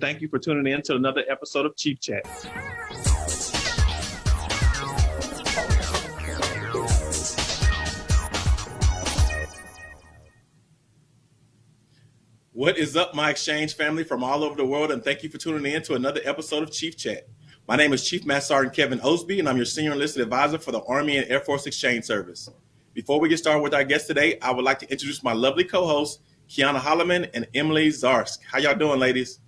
Thank you for tuning in to another episode of Chief Chat. What is up, my exchange family from all over the world, and thank you for tuning in to another episode of Chief Chat. My name is Chief Master Sergeant Kevin Osby, and I'm your Senior Enlisted Advisor for the Army and Air Force Exchange Service. Before we get started with our guest today, I would like to introduce my lovely co-hosts, Kiana Holloman and Emily Zarsk. How y'all doing, ladies?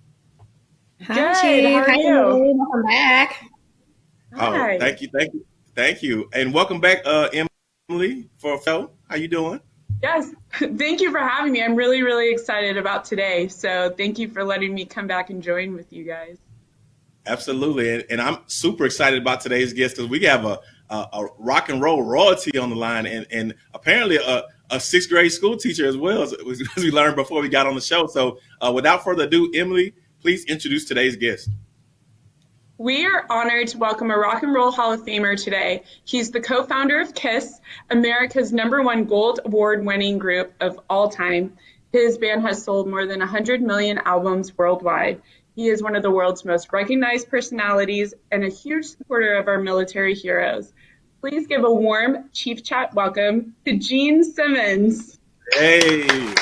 Hi, Good. How are you? Welcome back. Oh, Hi. thank you, thank you, thank you, and welcome back, uh, Emily. For Phil, how you doing? Yes, thank you for having me. I'm really, really excited about today. So thank you for letting me come back and join with you guys. Absolutely, and, and I'm super excited about today's guest because we have a, a, a rock and roll royalty on the line, and and apparently a, a sixth grade school teacher as well as, as we learned before we got on the show. So uh, without further ado, Emily, please introduce today's guest. We are honored to welcome a Rock and Roll Hall of Famer today. He's the co-founder of KISS, America's number one gold award-winning group of all time. His band has sold more than 100 million albums worldwide. He is one of the world's most recognized personalities and a huge supporter of our military heroes. Please give a warm Chief Chat welcome to Gene Simmons. Hey.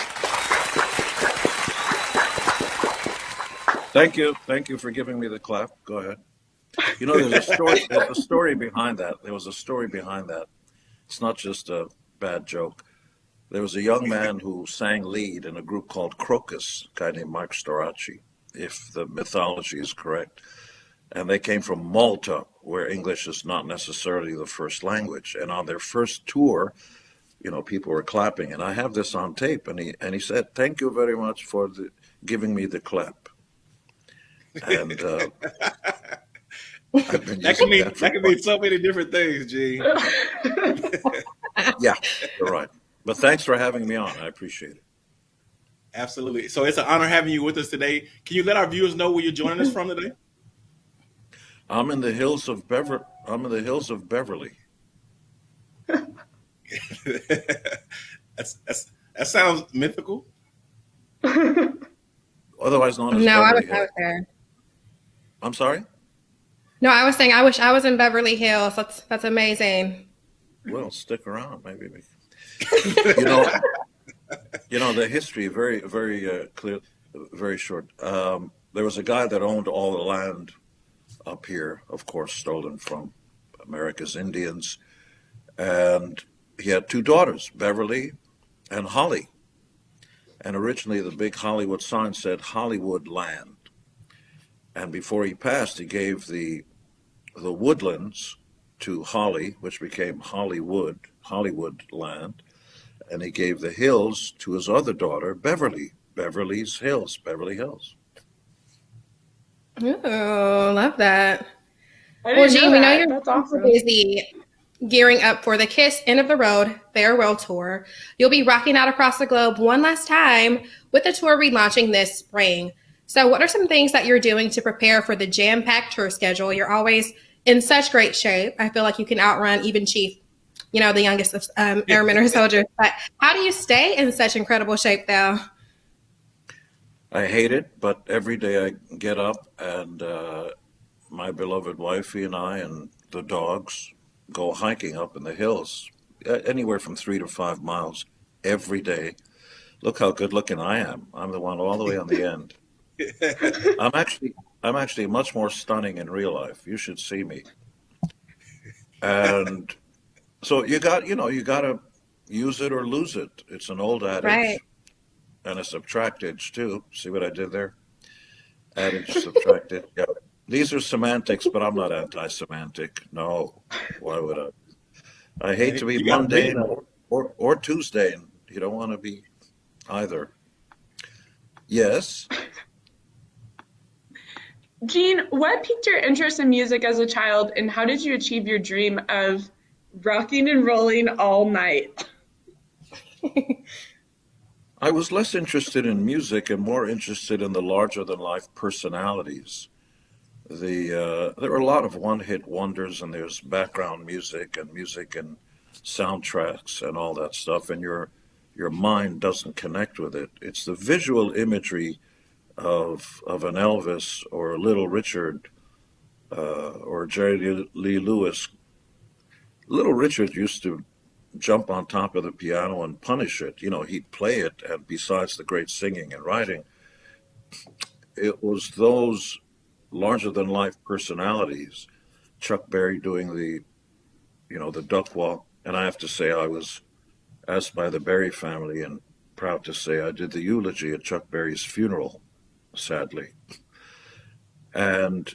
Thank you. Thank you for giving me the clap. Go ahead. You know, there's a story, there's a story behind that. There was a story behind that. It's not just a bad joke. There was a young man who sang lead in a group called Krokus, a guy named Mike Storace, if the mythology is correct. And they came from Malta, where English is not necessarily the first language. And on their first tour, you know, people were clapping. And I have this on tape. And he, and he said, Thank you very much for the, giving me the clap. And uh, that can mean that, that can mean so many different things, G. yeah, you're right. But thanks for having me on. I appreciate it. Absolutely. So it's an honor having you with us today. Can you let our viewers know where you're joining us from today? I'm in the hills of Bever. I'm in the hills of Beverly. that's, that's that sounds mythical. Otherwise known as no, Beverly I was out there. I'm sorry? No, I was saying I wish I was in Beverly Hills. That's that's amazing. Well, stick around, maybe. you know, you know the history very very uh, clear, very short. Um, there was a guy that owned all the land up here, of course, stolen from America's Indians, and he had two daughters, Beverly and Holly. And originally, the big Hollywood sign said Hollywood Land. And before he passed, he gave the the woodlands to Holly, which became Hollywood, Hollywood land, and he gave the hills to his other daughter, Beverly, Beverly's Hills, Beverly Hills. Oh, love that. Well, Gene, we know you're That's awesome. busy gearing up for the Kiss End of the Road Farewell Tour. You'll be rocking out across the globe one last time with the tour relaunching this spring. So, what are some things that you're doing to prepare for the jam packed tour schedule? You're always in such great shape. I feel like you can outrun even Chief, you know, the youngest of um, airmen or soldiers. But how do you stay in such incredible shape, though? I hate it, but every day I get up and uh, my beloved wifey and I and the dogs go hiking up in the hills, anywhere from three to five miles every day. Look how good looking I am. I'm the one all the way on the end. I'm actually I'm actually much more stunning in real life. You should see me. And so you got you know you got to use it or lose it. It's an old adage, right. and a subtractage too. See what I did there? Adage subtracted. Yeah. These are semantics, but I'm not anti-semantic. No, why would I? I hate to be mundane or, or, or Tuesday. And you don't want to be either. Yes. Gene, what piqued your interest in music as a child, and how did you achieve your dream of rocking and rolling all night? I was less interested in music and more interested in the larger than life personalities. The uh, there are a lot of one hit wonders, and there's background music and music and soundtracks and all that stuff, and your your mind doesn't connect with it. It's the visual imagery of of an Elvis or Little Richard uh, or Jerry Lee Lewis. Little Richard used to jump on top of the piano and punish it. You know, he'd play it, and besides the great singing and writing, it was those larger than life personalities. Chuck Berry doing the, you know, the duck walk, and I have to say I was asked by the Berry family and proud to say I did the eulogy at Chuck Berry's funeral, sadly. And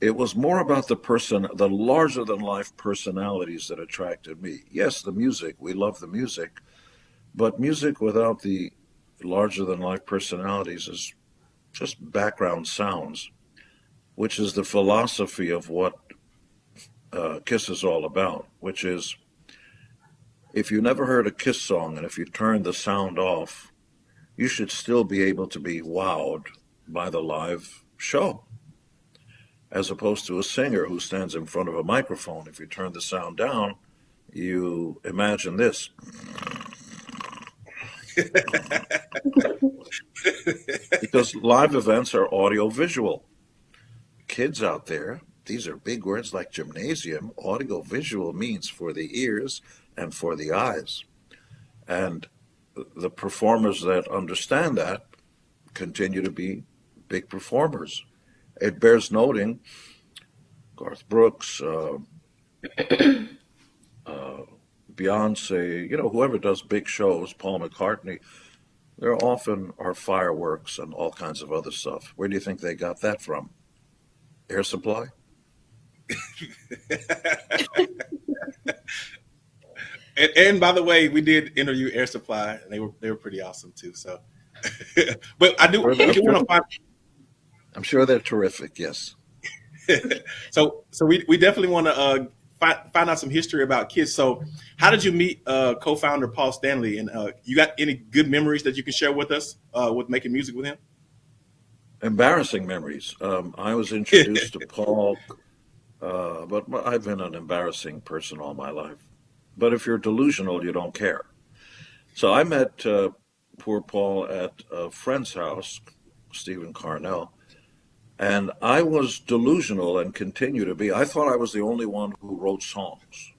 it was more about the person, the larger than life personalities that attracted me. Yes, the music, we love the music, but music without the larger than life personalities is just background sounds, which is the philosophy of what uh, Kiss is all about, which is if you never heard a Kiss song and if you turn the sound off, you should still be able to be wowed by the live show as opposed to a singer who stands in front of a microphone. If you turn the sound down, you imagine this. because live events are audio visual. Kids out there, these are big words like gymnasium. Audio visual means for the ears and for the eyes. And the performers that understand that continue to be big performers it bears noting Garth Brooks, uh, uh, Beyonce, you know, whoever does big shows, Paul McCartney, there often are fireworks and all kinds of other stuff. Where do you think they got that from? Air Supply? and, and, by the way, we did interview Air Supply, and they were they were pretty awesome too. So, but I do, I do want to find I'm sure they're terrific. Yes. so, so we, we definitely want to uh, find, find out some history about Kiss. So, how did you meet uh, co-founder Paul Stanley? And uh, you got any good memories that you can share with us uh, with making music with him? Embarrassing memories. Um, I was introduced to Paul, uh, but I've been an embarrassing person all my life. But if you're delusional, you don't care. So I met uh, poor Paul at a friend's house, Stephen Coronel, and I was delusional and continue to be. I thought I was the only one who wrote songs.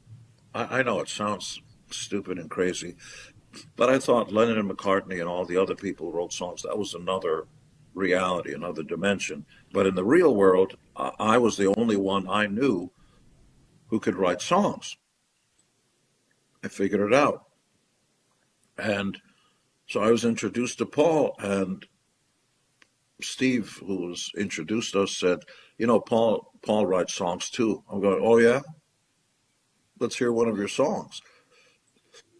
I, I know it sounds stupid and crazy, but I thought Lennon and McCartney and all the other people wrote songs. That was another reality, another dimension. But in the real world, I was the only one I knew who could write songs. I figured it out. And so I was introduced to Paul, and Steve, who was introduced us, said, "You know, Paul Paul writes songs too." I'm going, "Oh yeah, let's hear one of your songs."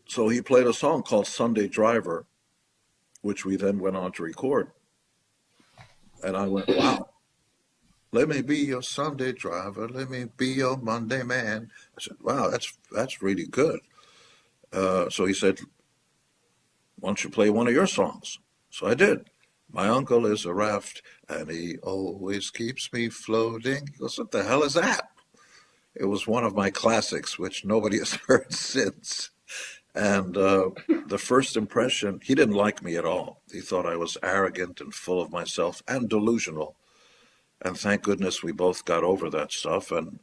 So he played a song called "Sunday Driver," which we then went on to record. And I went, "Wow." Let me be your Sunday driver. Let me be your Monday man. I said, "Wow, that's that's really good." Uh, so he said, "Why don't you play one of your songs?" So I did. My uncle is a raft, and he always keeps me floating. He goes, What the hell is that? It was one of my classics, which nobody has heard since. And uh, the first impression, he didn't like me at all. He thought I was arrogant and full of myself and delusional. And thank goodness we both got over that stuff. And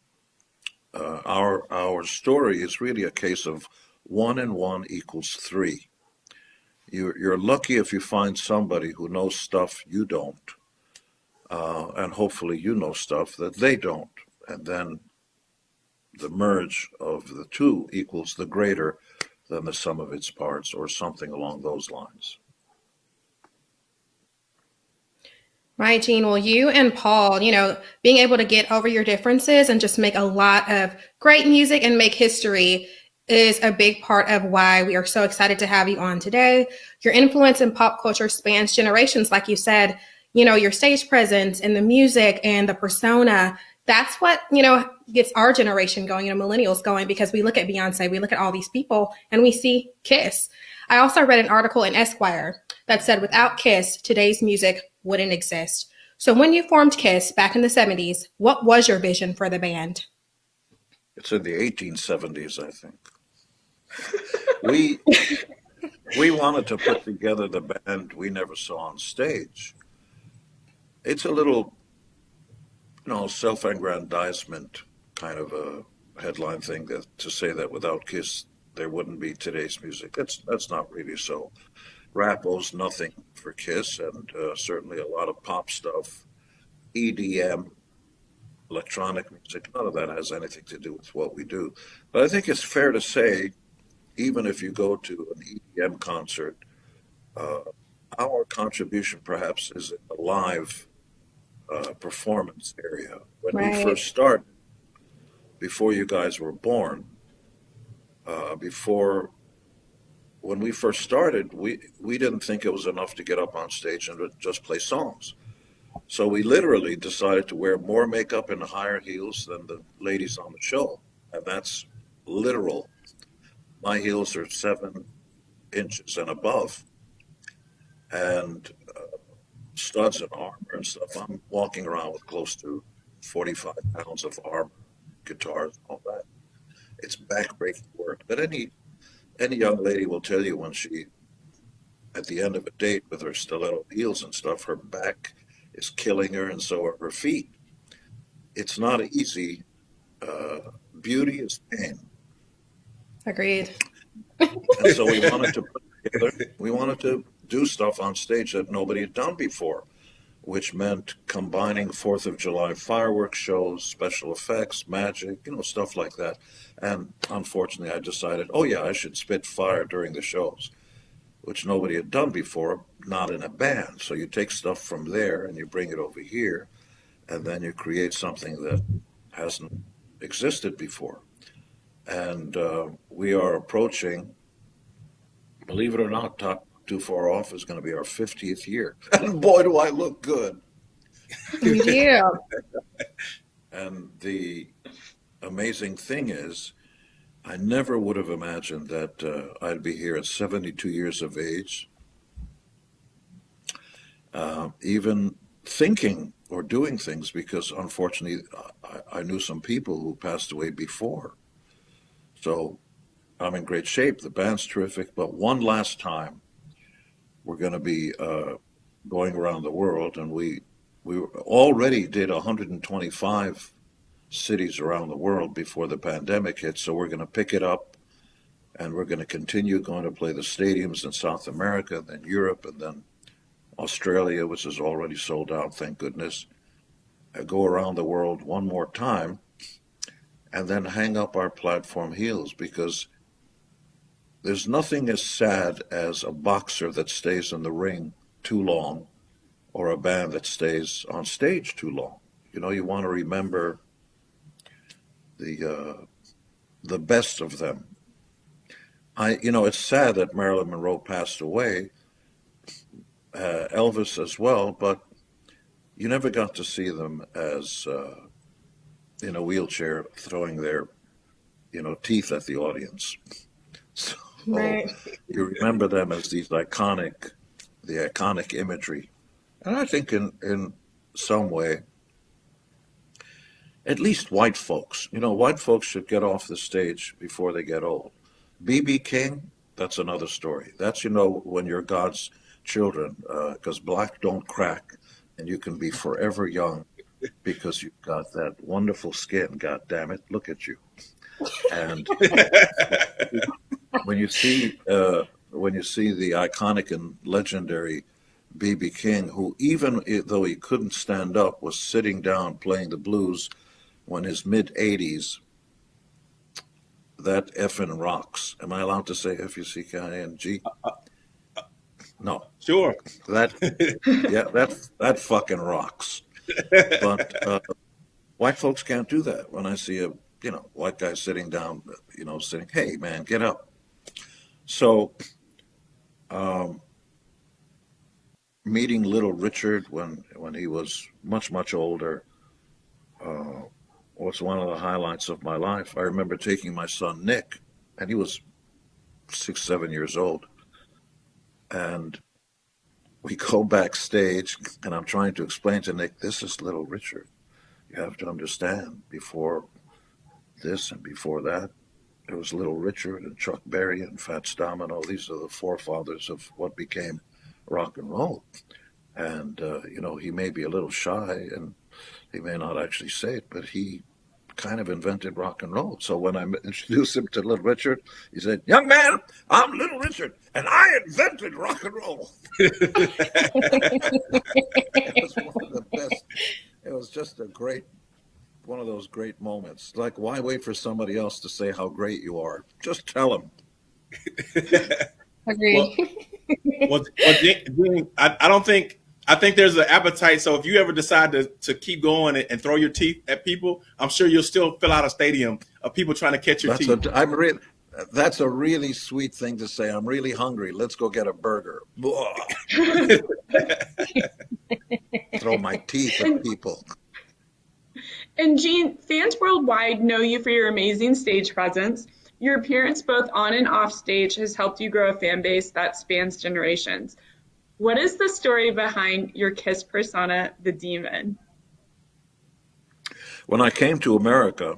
uh, our our story is really a case of one and one equals three you're, you're lucky if you find somebody who knows stuff you don't. Uh, and hopefully you know stuff that they don't. And then the merge of the two equals the greater than the sum of its parts, or something along those lines. Right, Gene. Well, you and Paul, you know, being able to get over your differences and just make a lot of great music and make history is a big part of why we are so excited to have you on today. Your influence in pop culture spans generations, like you said, you know, your stage presence and the music and the persona. That's what, you know, gets our generation going, you know, millennials going, because we look at Beyonce, we look at all these people and we see Kiss. I also read an article in Esquire that said without Kiss, today's music wouldn't exist. So when you formed Kiss back in the 70s, what was your vision for the band? It's in the 1870s, I think we we wanted to put together the band we never saw on stage. it's a little, you know, self-aggrandizement kind of a headline thing that to say that without Kiss there wouldn't be today's music. That's that's not really so. Rap owes nothing for Kiss, and uh, certainly a lot of pop stuff, EDM, electronic music. None of that has anything to do with what we do. But I think it's fair to say, even if you go to an EDM concert, uh, our contribution perhaps is in the live uh, performance area. When right. we first started, before you guys were born, uh, before when we first started, we, we didn't think it was enough to get up on stage and just play songs. So we literally decided to wear more makeup and higher heels than the ladies on the show. And that's literal. My heels are seven inches and above. And uh, studs and armor and stuff. I'm walking around with close to 45 pounds of armor, guitars, all that. It's backbreaking work. But any any young lady will tell you when she, at the end of a date with her stiletto heels and stuff, her back is killing her, and so are her feet. It's not easy. Uh, beauty is pain. Agreed. and so we wanted to put together, we wanted to do stuff on stage that nobody had done before, which meant combining Fourth of July fireworks shows, special effects, magic, you know, stuff like that. And unfortunately, I decided, oh yeah, I should spit fire during the shows which nobody had done before, not in a band. So you take stuff from there and you bring it over here, and then you create something that hasn't existed before. And uh, we are approaching, believe it or not, not too far off is going to be our 50th year. And boy, do I look good. Yeah. and the amazing thing is, I never would have imagined that uh, I'd be here at 72 years of age, uh, even thinking or doing things, because unfortunately, I, I, knew some people who passed away before. So I'm in great shape. The band's terrific. But one last time, we're going to be uh, going around the world, and we we already did 125 cities around the world before the pandemic hit. So we're going to pick it up and we're going to continue going to play the stadiums in South America, then Europe, and then Australia, which is already sold out, thank goodness. I go around the world one more time and then hang up our platform heels because there's nothing as sad as a boxer that stays in the ring too long or a band that stays on stage too long. You know, you want to remember the uh, the best of them. I, you know, it's sad that Marilyn Monroe passed away, uh, Elvis as well, but you never got to see them as uh, in a wheelchair throwing their, you know, teeth at the audience. So right. you remember them as these iconic, the iconic imagery, and I think in in some way at least white folks. You know, white folks should get off the stage before they get old. BB King, that's another story. That's, you know, when you're God's children, because uh, black don't crack and you can be forever young because you've got that wonderful skin. God damn it, look at you. And when you see uh, when you see the iconic and legendary BB King, who even though he couldn't stand up, was sitting down playing the blues when his mid 80s, that effing rocks. Am I allowed to say F U C K I N G? Uh, uh, uh, no. Sure. That yeah, that that fucking rocks. But uh, white folks can't do that. When I see a you know white guy sitting down, you know, saying, "Hey, man, get up." So, um, meeting Little Richard when when he was much much older, uh, was one of the highlights of my life. I remember taking my son Nick, and he was six, seven years old. And we go backstage, and I'm trying to explain to Nick, this is little Richard. You have to understand, before this and before that, there was Little Richard and Chuck Berry and Fats Domino. These are the forefathers of what became rock and roll. and uh, you know he may be a little shy and he may not actually say it, but he kind of invented rock and roll. So when I introduced him to Little Richard, he said, "Young man, I'm Little Richard, and I invented rock and roll." it was one of the best. It was just a great, one of those great moments. Like, why wait for somebody else to say how great you are? Just tell them. Agreed. Well, well, well I, I don't think I think there's an appetite. So if you ever decide to, to keep going and, and, throw your teeth at people, I'm sure you'll still fill out a stadium of people trying to catch your that's teeth. A, I'm really, that's a really sweet thing to say. I'm really hungry. Let's go get a burger. throw my teeth at people. And Gene, fans worldwide know you for your amazing stage presence. Your appearance both on and off stage has helped you grow a fan base that spans generations. What is the story behind your Kiss persona, the demon? When I came to America,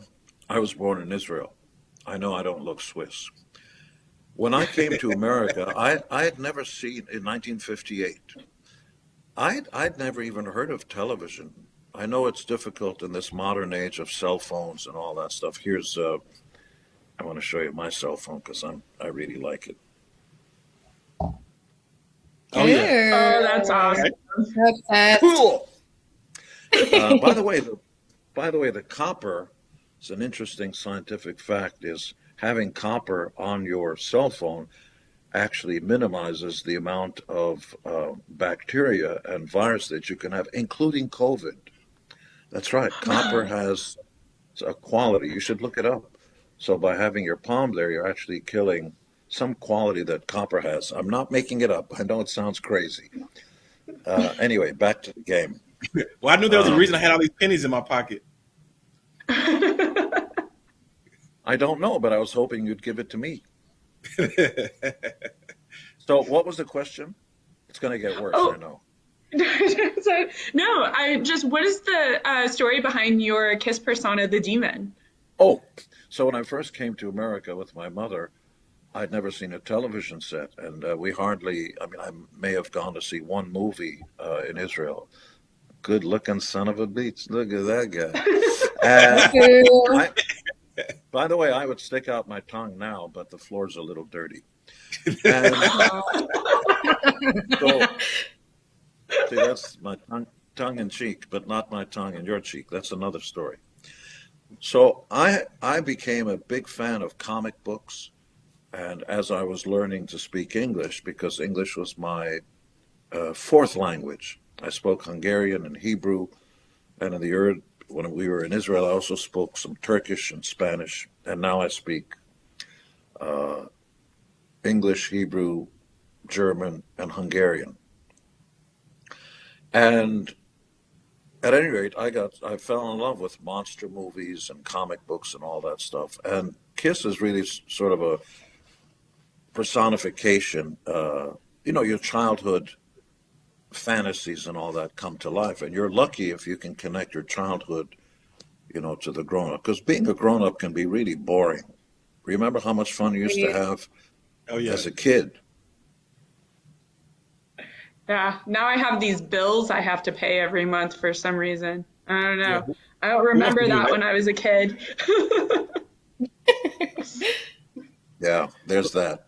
I was born in Israel. I know I don't look Swiss. When I came to America, I, I had never seen, in 1958, I'd, I'd never even heard of television. I know it's difficult in this modern age of cell phones and all that stuff. Here's, uh, I want to show you my cell phone because I'm I really like it. Oh, yeah. Oh, that's awesome. Cool. Uh, by the way, the, by the way, the copper is an interesting scientific fact. Is having copper on your cell phone actually minimizes the amount of uh, bacteria and virus that you can have, including COVID. That's right. Copper has a quality. You should look it up. So by having your palm there, you're actually killing some quality that copper has. I'm not making it up. I know it sounds crazy. Uh, anyway, back to the game. well, I knew there was a uh, reason I had all these pennies in my pocket. I don't know, but I was hoping you'd give it to me. so, what was the question? It's going to get worse, oh. I know. so, no, I just, what is the uh, story behind your Kiss persona, the demon? Oh, so when I first came to America with my mother, I'd never seen a television set, and uh, we hardly, I mean, I may have gone to see one movie uh, in Israel. Good looking son of a beach. Look at that guy. I, by the way, I would stick out my tongue now, but the floor's a little dirty. And, so, see, that's my tongue, tongue in cheek, but not my tongue in your cheek. That's another story. So I I became a big fan of comic books and as I was learning to speak English, because English was my uh, fourth language, I spoke Hungarian and Hebrew, and in the earth, when we were in Israel, I also spoke some Turkish and Spanish, and now I speak uh, English, Hebrew, German, and Hungarian. And at any rate, I got I fell in love with monster movies and comic books and all that stuff. And Kiss is really sort of a personification, uh, you know, your childhood fantasies and all that come to life. And you're lucky if you can connect your childhood, you know, to the grown up. Because being a grown up can be really boring. Remember how much fun you used to have oh, yeah. as a kid? Yeah, now I have these bills I have to pay every month for some reason. I don't know. Yeah. I don't remember that when I was a kid. yeah, there's that.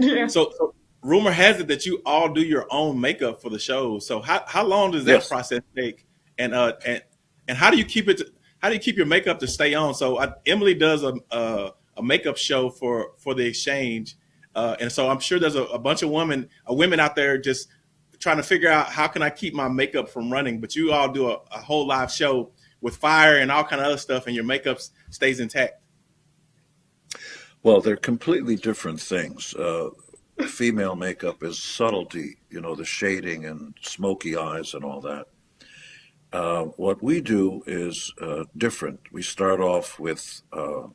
Yeah. So, so, rumor has it that you all do your own makeup for the show. So how, how long does that yes. process take? And uh and and how do you keep it? To, how do you keep your makeup to stay on? So I, Emily does a, a, a makeup show for for the exchange, uh, and so I'm sure there's a, a bunch of women uh, women out there just trying to figure out how can I keep my makeup from running. But you all do a, a whole live show with fire and all kind of other stuff, and your makeup stays intact. Well, they're completely different things. Uh, female makeup is subtlety, you know, the shading and smoky eyes and all that. Uh, what we do is uh, different. We start off with uh,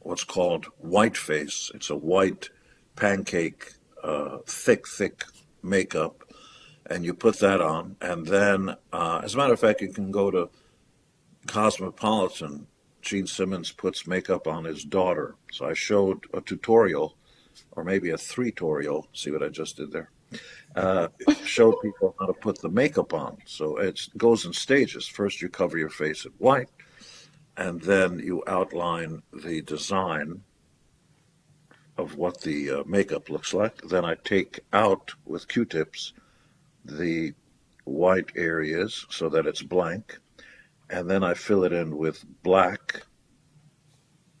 what's called white face. It's a white pancake, uh, thick, thick makeup, and you put that on. And then, uh, as a matter of fact, you can go to Cosmopolitan Gene Simmons puts makeup on his daughter. So I showed a tutorial, or maybe a three tutorial. See what I just did there? uh, show people how to put the makeup on. So it goes in stages. First, you cover your face in white, and then you outline the design of what the uh, makeup looks like. Then I take out with Q-tips the white areas so that it's blank, and then I fill it in with black,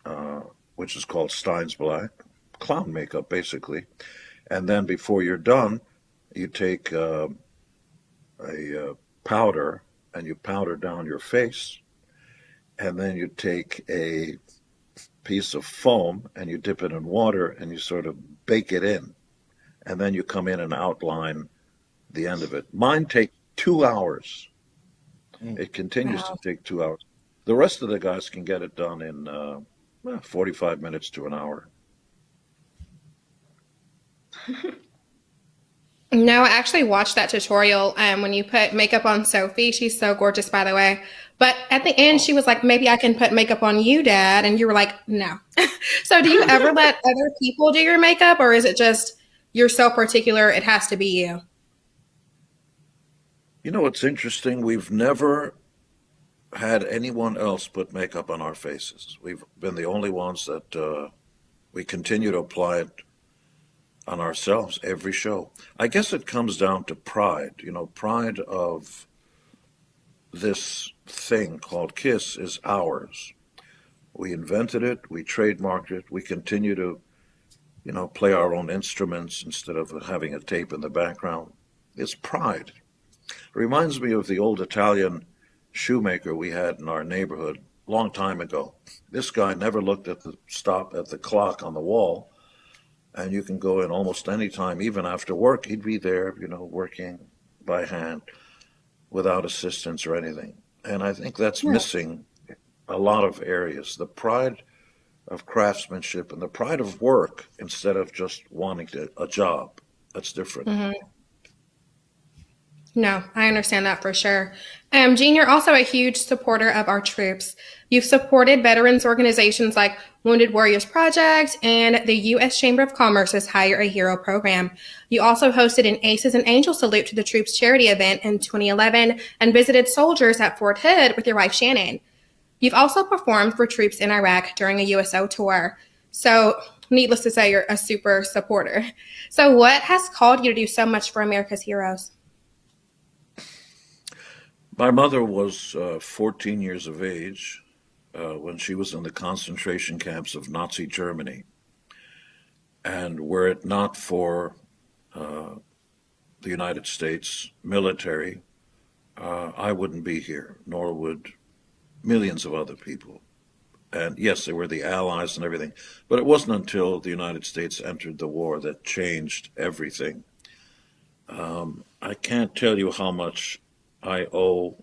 uh, which is called Stein's Black, clown makeup basically. And then before you're done, you take uh, a uh, powder and you powder down your face, and then you take a piece of foam and you dip it in water and you sort of bake it in, and then you come in and outline the end of it. Mine take two hours. Mm. It continues wow. to take two hours. The rest of the guys can get it done in uh, 45 minutes to an hour. No, I actually watched that tutorial um, when you put makeup on Sophie. She's so gorgeous, by the way. But at the end, she was like, maybe I can put makeup on you, Dad. And you were like, no. so do you ever let other people do your makeup or is it just you're so particular, it has to be you? You know, it's interesting. We've never had anyone else put makeup on our faces. We've been the only ones that uh, we continue to apply it on ourselves every show. I guess it comes down to pride, you know, pride of this thing called KISS is ours. We invented it, we trademarked it, we continue to, you know, play our own instruments instead of having a tape in the background. It's pride. Reminds me of the old Italian shoemaker we had in our neighborhood a long time ago. This guy never looked at the stop at the clock on the wall and you can go in almost any time, even after work. He'd be there, you know, working by hand without assistance or anything. And I think that's yeah. missing a lot of areas. The pride of craftsmanship and the pride of work instead of just wanting to, a job. That's different. Mm-hmm. No, I understand that for sure. Um, Gene, you're also a huge supporter of our troops. You've supported veterans organizations like Wounded Warriors Project and the U.S. Chamber of Commerce's Hire a Hero program. You also hosted an Aces and Angels salute to the troops charity event in 2011 and visited soldiers at Fort Hood with your wife Shannon. You've also performed for troops in Iraq during a USO tour. So, needless to say, you're a super supporter. So, what has called you to do so much for America's heroes? My mother was uh, 14 years of age uh, when she was in the concentration camps of Nazi Germany. And were it not for uh, the United States military, uh, I wouldn't be here, nor would millions of other people. And yes, there were the allies and everything, but it wasn't until the United States entered the war that changed everything. Um, I can't tell you how much I owe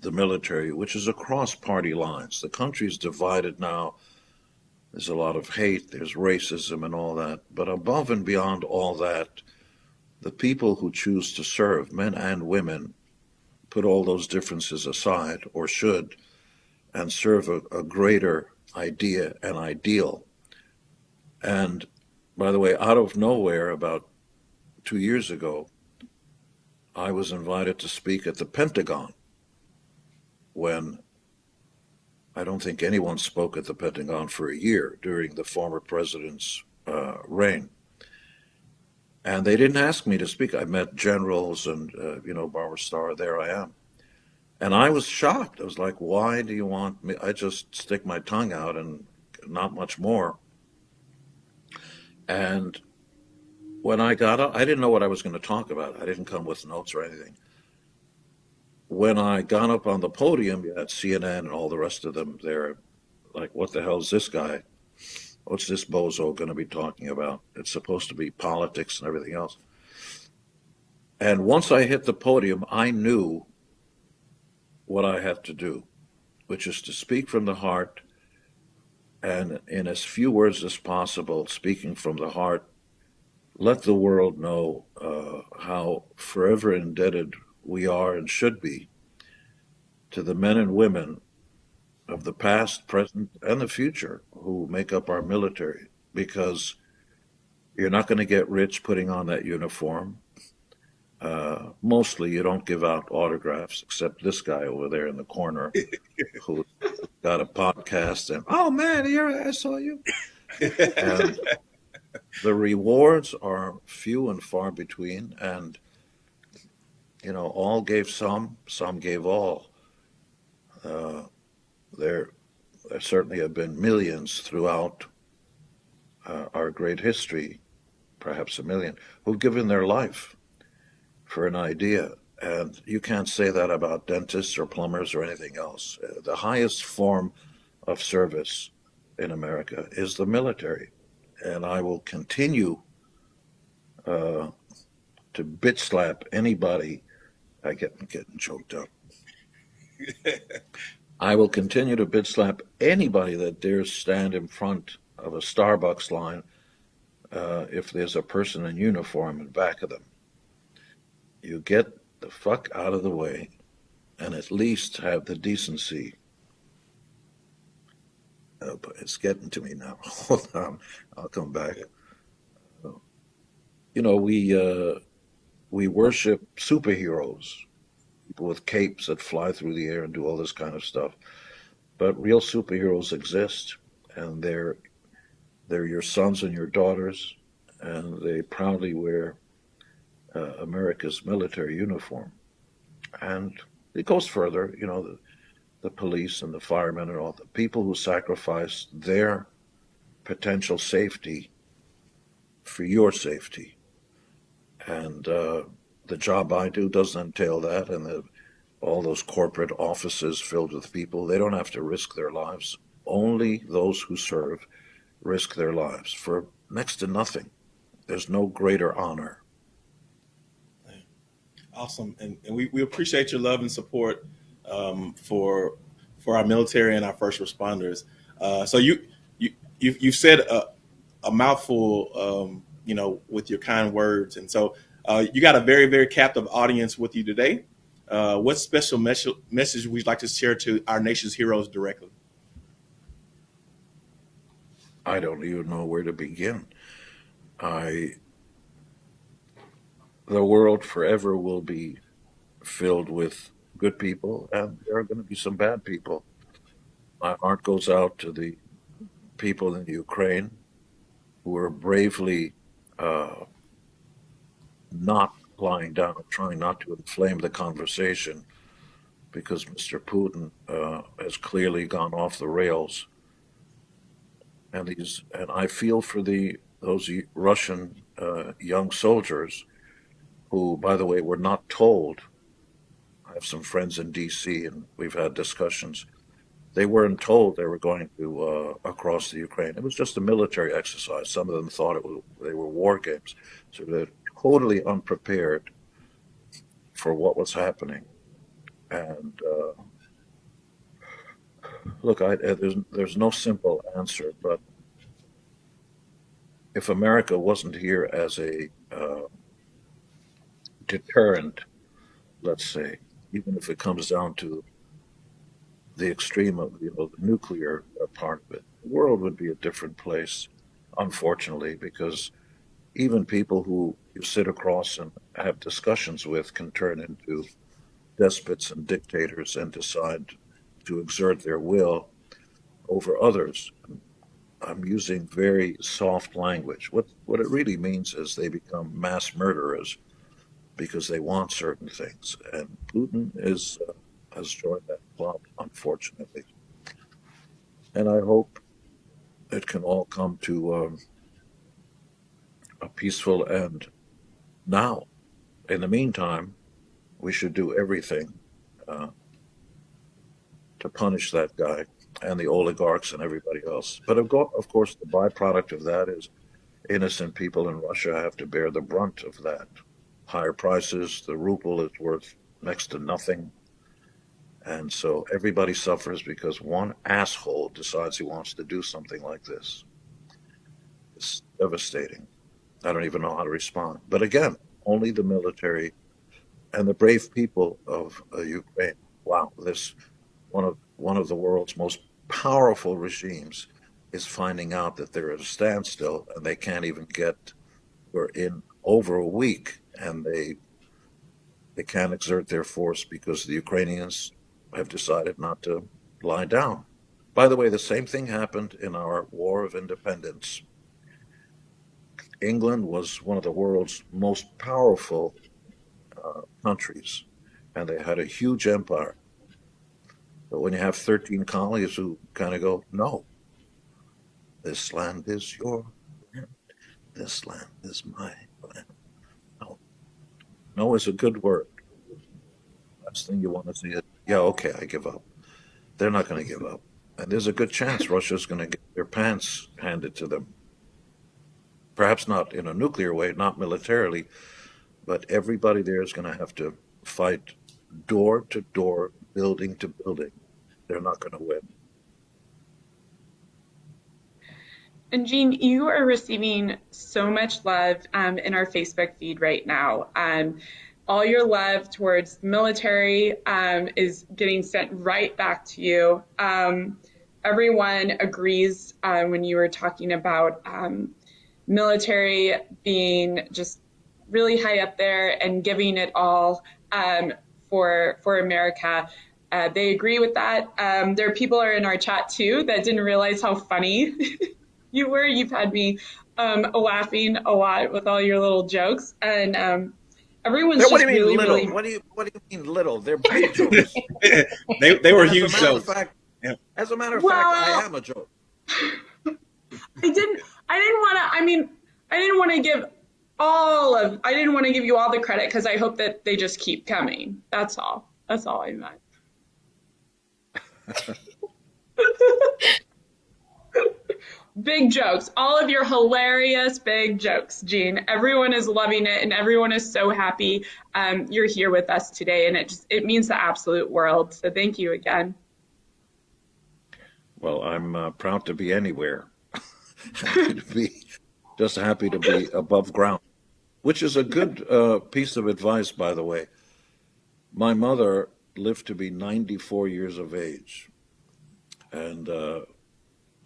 the military, which is across party lines. The country is divided now. There's a lot of hate, there's racism and all that. But above and beyond all that, the people who choose to serve, men and women, put all those differences aside, or should, and serve a, a greater idea and ideal. And by the way, out of nowhere, about two years ago, I was invited to speak at the Pentagon when I don't think anyone spoke at the Pentagon for a year during the former president's uh, reign. And they didn't ask me to speak. I met generals and, uh, you know, Barbara Starr, there I am. And I was shocked. I was like, why do you want me? I just stick my tongue out and not much more. And when I got up, I didn't know what I was going to talk about. I didn't come with notes or anything. When I got up on the podium, had CNN and all the rest of them there, like, what the hell is this guy? What's this bozo going to be talking about? It's supposed to be politics and everything else. And once I hit the podium, I knew what I had to do, which is to speak from the heart and in as few words as possible, speaking from the heart, let the world know uh, how forever indebted we are and should be to the men and women of the past, present, and the future who make up our military. Because You're not going to get rich putting on that uniform. Uh, mostly, you don't give out autographs, except this guy over there in the corner who got a podcast. And oh man, here I saw you. And the rewards are few and far between, and you know, all gave some, some gave all. Uh, there, there certainly have been millions throughout uh, our great history, perhaps a million, who've given their life for an idea. And you can't say that about dentists or plumbers or anything else. Uh, the highest form of service in America is the military. And I will continue uh, to bitch slap anybody. I get getting choked up. I will continue to bitch slap anybody that dares stand in front of a Starbucks line uh, if there's a person in uniform in back of them. You get the fuck out of the way and at least have the decency. Uh, but it's getting to me now. Hold on, I'll come back. You know, we uh, we worship superheroes people with capes that fly through the air and do all this kind of stuff. But real superheroes exist, and they're they're your sons and your daughters, and they proudly wear uh, America's military uniform. And it goes further, you know, the police and the firemen and all the people who sacrifice their potential safety for your safety. And uh, the job I do doesn't entail that, and the, all those corporate offices filled with people, they don't have to risk their lives. Only those who serve risk their lives for next to nothing. There's no greater honor. Awesome, and, and we, we appreciate your love and support um, for for our military and our first responders. Uh, so you you you've, said a, a mouthful, um, you know, with your kind words, and so uh, you got a very, very captive audience with you today. Uh, what special mes- message would you like to share to our nation's heroes directly? I don't even know where to begin. I, the world forever will be filled with good people, and there are going to be some bad people. My heart goes out to the people in Ukraine who are bravely uh, not lying down and trying not to inflame the conversation because Mr. Putin uh, has clearly gone off the rails. And these, and I feel for the those Russian uh, young soldiers who, by the way, were not told. Have some friends in D.C. and we've had discussions. They weren't told they were going to uh, across the Ukraine. It was just a military exercise. Some of them thought it was they were war games. So they're totally unprepared for what was happening. And uh, look, I, there's there's no simple answer, but if America wasn't here as a uh, deterrent, let's say, even if it comes down to the extreme of you know the nuclear part of it, the world would be a different place, unfortunately, because even people who you sit across and have discussions with can turn into despots and dictators and decide to exert their will over others. I'm using very soft language. What what it really means is they become mass murderers because they want certain things, and Putin is uh, has joined that club, unfortunately. And I hope it can all come to um, a peaceful end now. In the meantime, we should do everything uh, to punish that guy and the oligarchs and everybody else. But of, go- of course, the byproduct of that is innocent people in Russia have to bear the brunt of that. Higher prices, the ruble is worth next to nothing. And so everybody suffers because one asshole decides he wants to do something like this. It's devastating. I don't even know how to respond. But again, only the military and the brave people of uh, Ukraine. Wow, this one of one of the world's most powerful regimes is finding out that they're at a standstill and they can't even get were in over a week, and they they can't exert their force because the Ukrainians have decided not to lie down. By the way, the same thing happened in our War of Independence. England was one of the world's most powerful uh, countries, and they had a huge empire. But when you have 13 colonies who kind of go, no, this land is your land, this land is my land. No, is a good word. Last thing you want to see is, yeah, okay, I give up. They're not going to give up. And there's a good chance Russia's going to get their pants handed to them. Perhaps not in a nuclear way, not militarily, but everybody there is going to have to fight door to door, building to building. They're not going to win. And Gene, you are receiving so much love um, in our Facebook feed right now. Um, all your love towards the military um, is getting sent right back to you. Um, everyone agrees uh, when you were talking about um, military being just really high up there and giving it all for for America. Uh, they agree with that. Um, there are people are in our chat too that didn't realize how funny you were. You've had me um, laughing a lot with all your little jokes, and um, everyone's what just do you mean really, little? really. What do you what do you mean little? They're big jokes. they they were As a huge matter of jokes. fact, Yeah. as a matter of Well- fact, I am a joke. I didn't. I didn't want to. I mean, I didn't want to give all of. I didn't want to give you all the credit because I hope that they just keep coming. That's all. That's all I meant. big jokes. All of your hilarious big jokes, Gene. Everyone is loving it, and everyone is so happy um, you're here with us today, and it just it means the absolute world. So thank you again. Well, I'm uh, proud to be anywhere. to be just happy to be above ground, which is a good uh, piece of advice, by the way. My mother lived to be 94 years of age, and uh,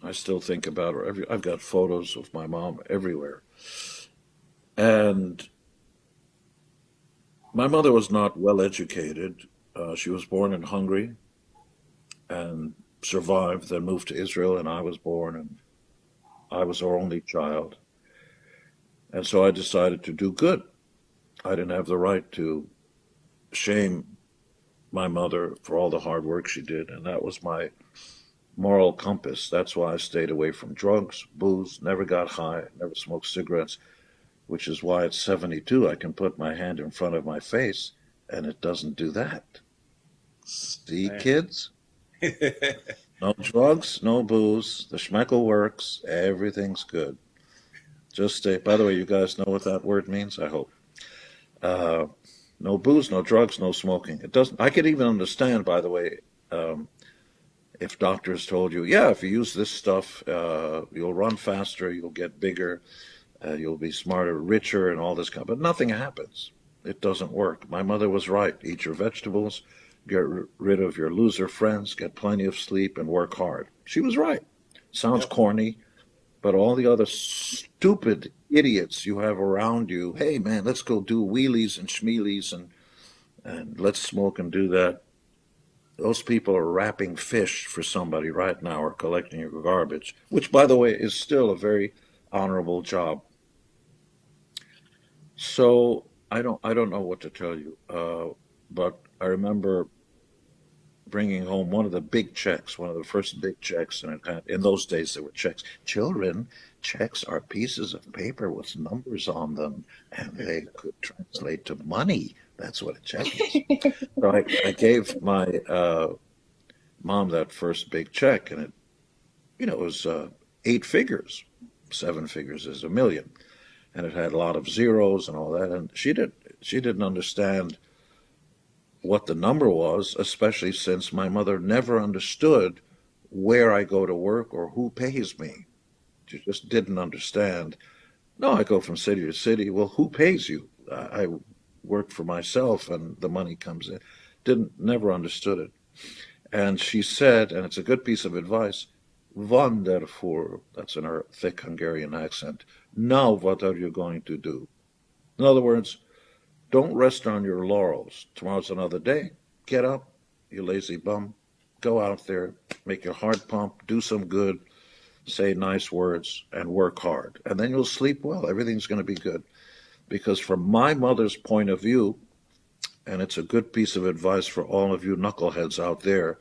I still think about her. Every, I've got photos of my mom everywhere, and my mother was not well educated. Uh, she was born in Hungary, and survived, then moved to Israel, and I was born, and I was her only child. And so I decided to do good. I didn't have the right to shame my mother for all the hard work she did, and that was my moral compass. That's why I stayed away from drugs, booze, never got high, never smoked cigarettes, which is why at 72 I can put my hand in front of my face and it doesn't do that. See, Man. kids? No drugs, no booze. The schmeckle works. Everything's good. Just stay. By the way, you guys know what that word means. I hope. Uh, no booze, no drugs, no smoking. It doesn't. I could even understand. By the way, um, if doctors told you, yeah, if you use this stuff, uh, you'll run faster, you'll get bigger, uh, you'll be smarter, richer, and all this kind. But nothing happens. It doesn't work. My mother was right. Eat your vegetables get r- rid of your loser friends, get plenty of sleep, and work hard. She was right. Sounds Yep. corny, but all the other stupid idiots you have around you, hey man, let's go do wheelies and schmeelies and and let's smoke and do that. Those people are wrapping fish for somebody right now or collecting your garbage, which by the way is still a very honorable job. So I don't I don't know what to tell you, uh, but I remember bringing home one of the big checks, one of the first big checks, and in those days there were checks. Children, checks are pieces of paper with numbers on them, and they could translate to money. That's what a check is. so I, I gave my uh, mom that first big check, and it, you know, it was uh, eight figures. Seven figures is a million, and it had a lot of zeros and all that. And she did she didn't understand what the number was, especially since my mother never understood where I go to work or who pays me. She just didn't understand. No, I go from city to city. Well, who pays you? I I work for myself and the money comes in. Didn't, never understood it. And she said, and it's a good piece of advice, Voer, that's in her thick Hungarian accent, Now, what are you going to do? In other words, don't rest on your laurels. Tomorrow's another day. Get up, you lazy bum. Go out there, make your heart pump, do some good, say nice words, and work hard. And then you'll sleep well. Everything's going to be good. Because from my mother's point of view, and it's a good piece of advice for all of you knuckleheads out there,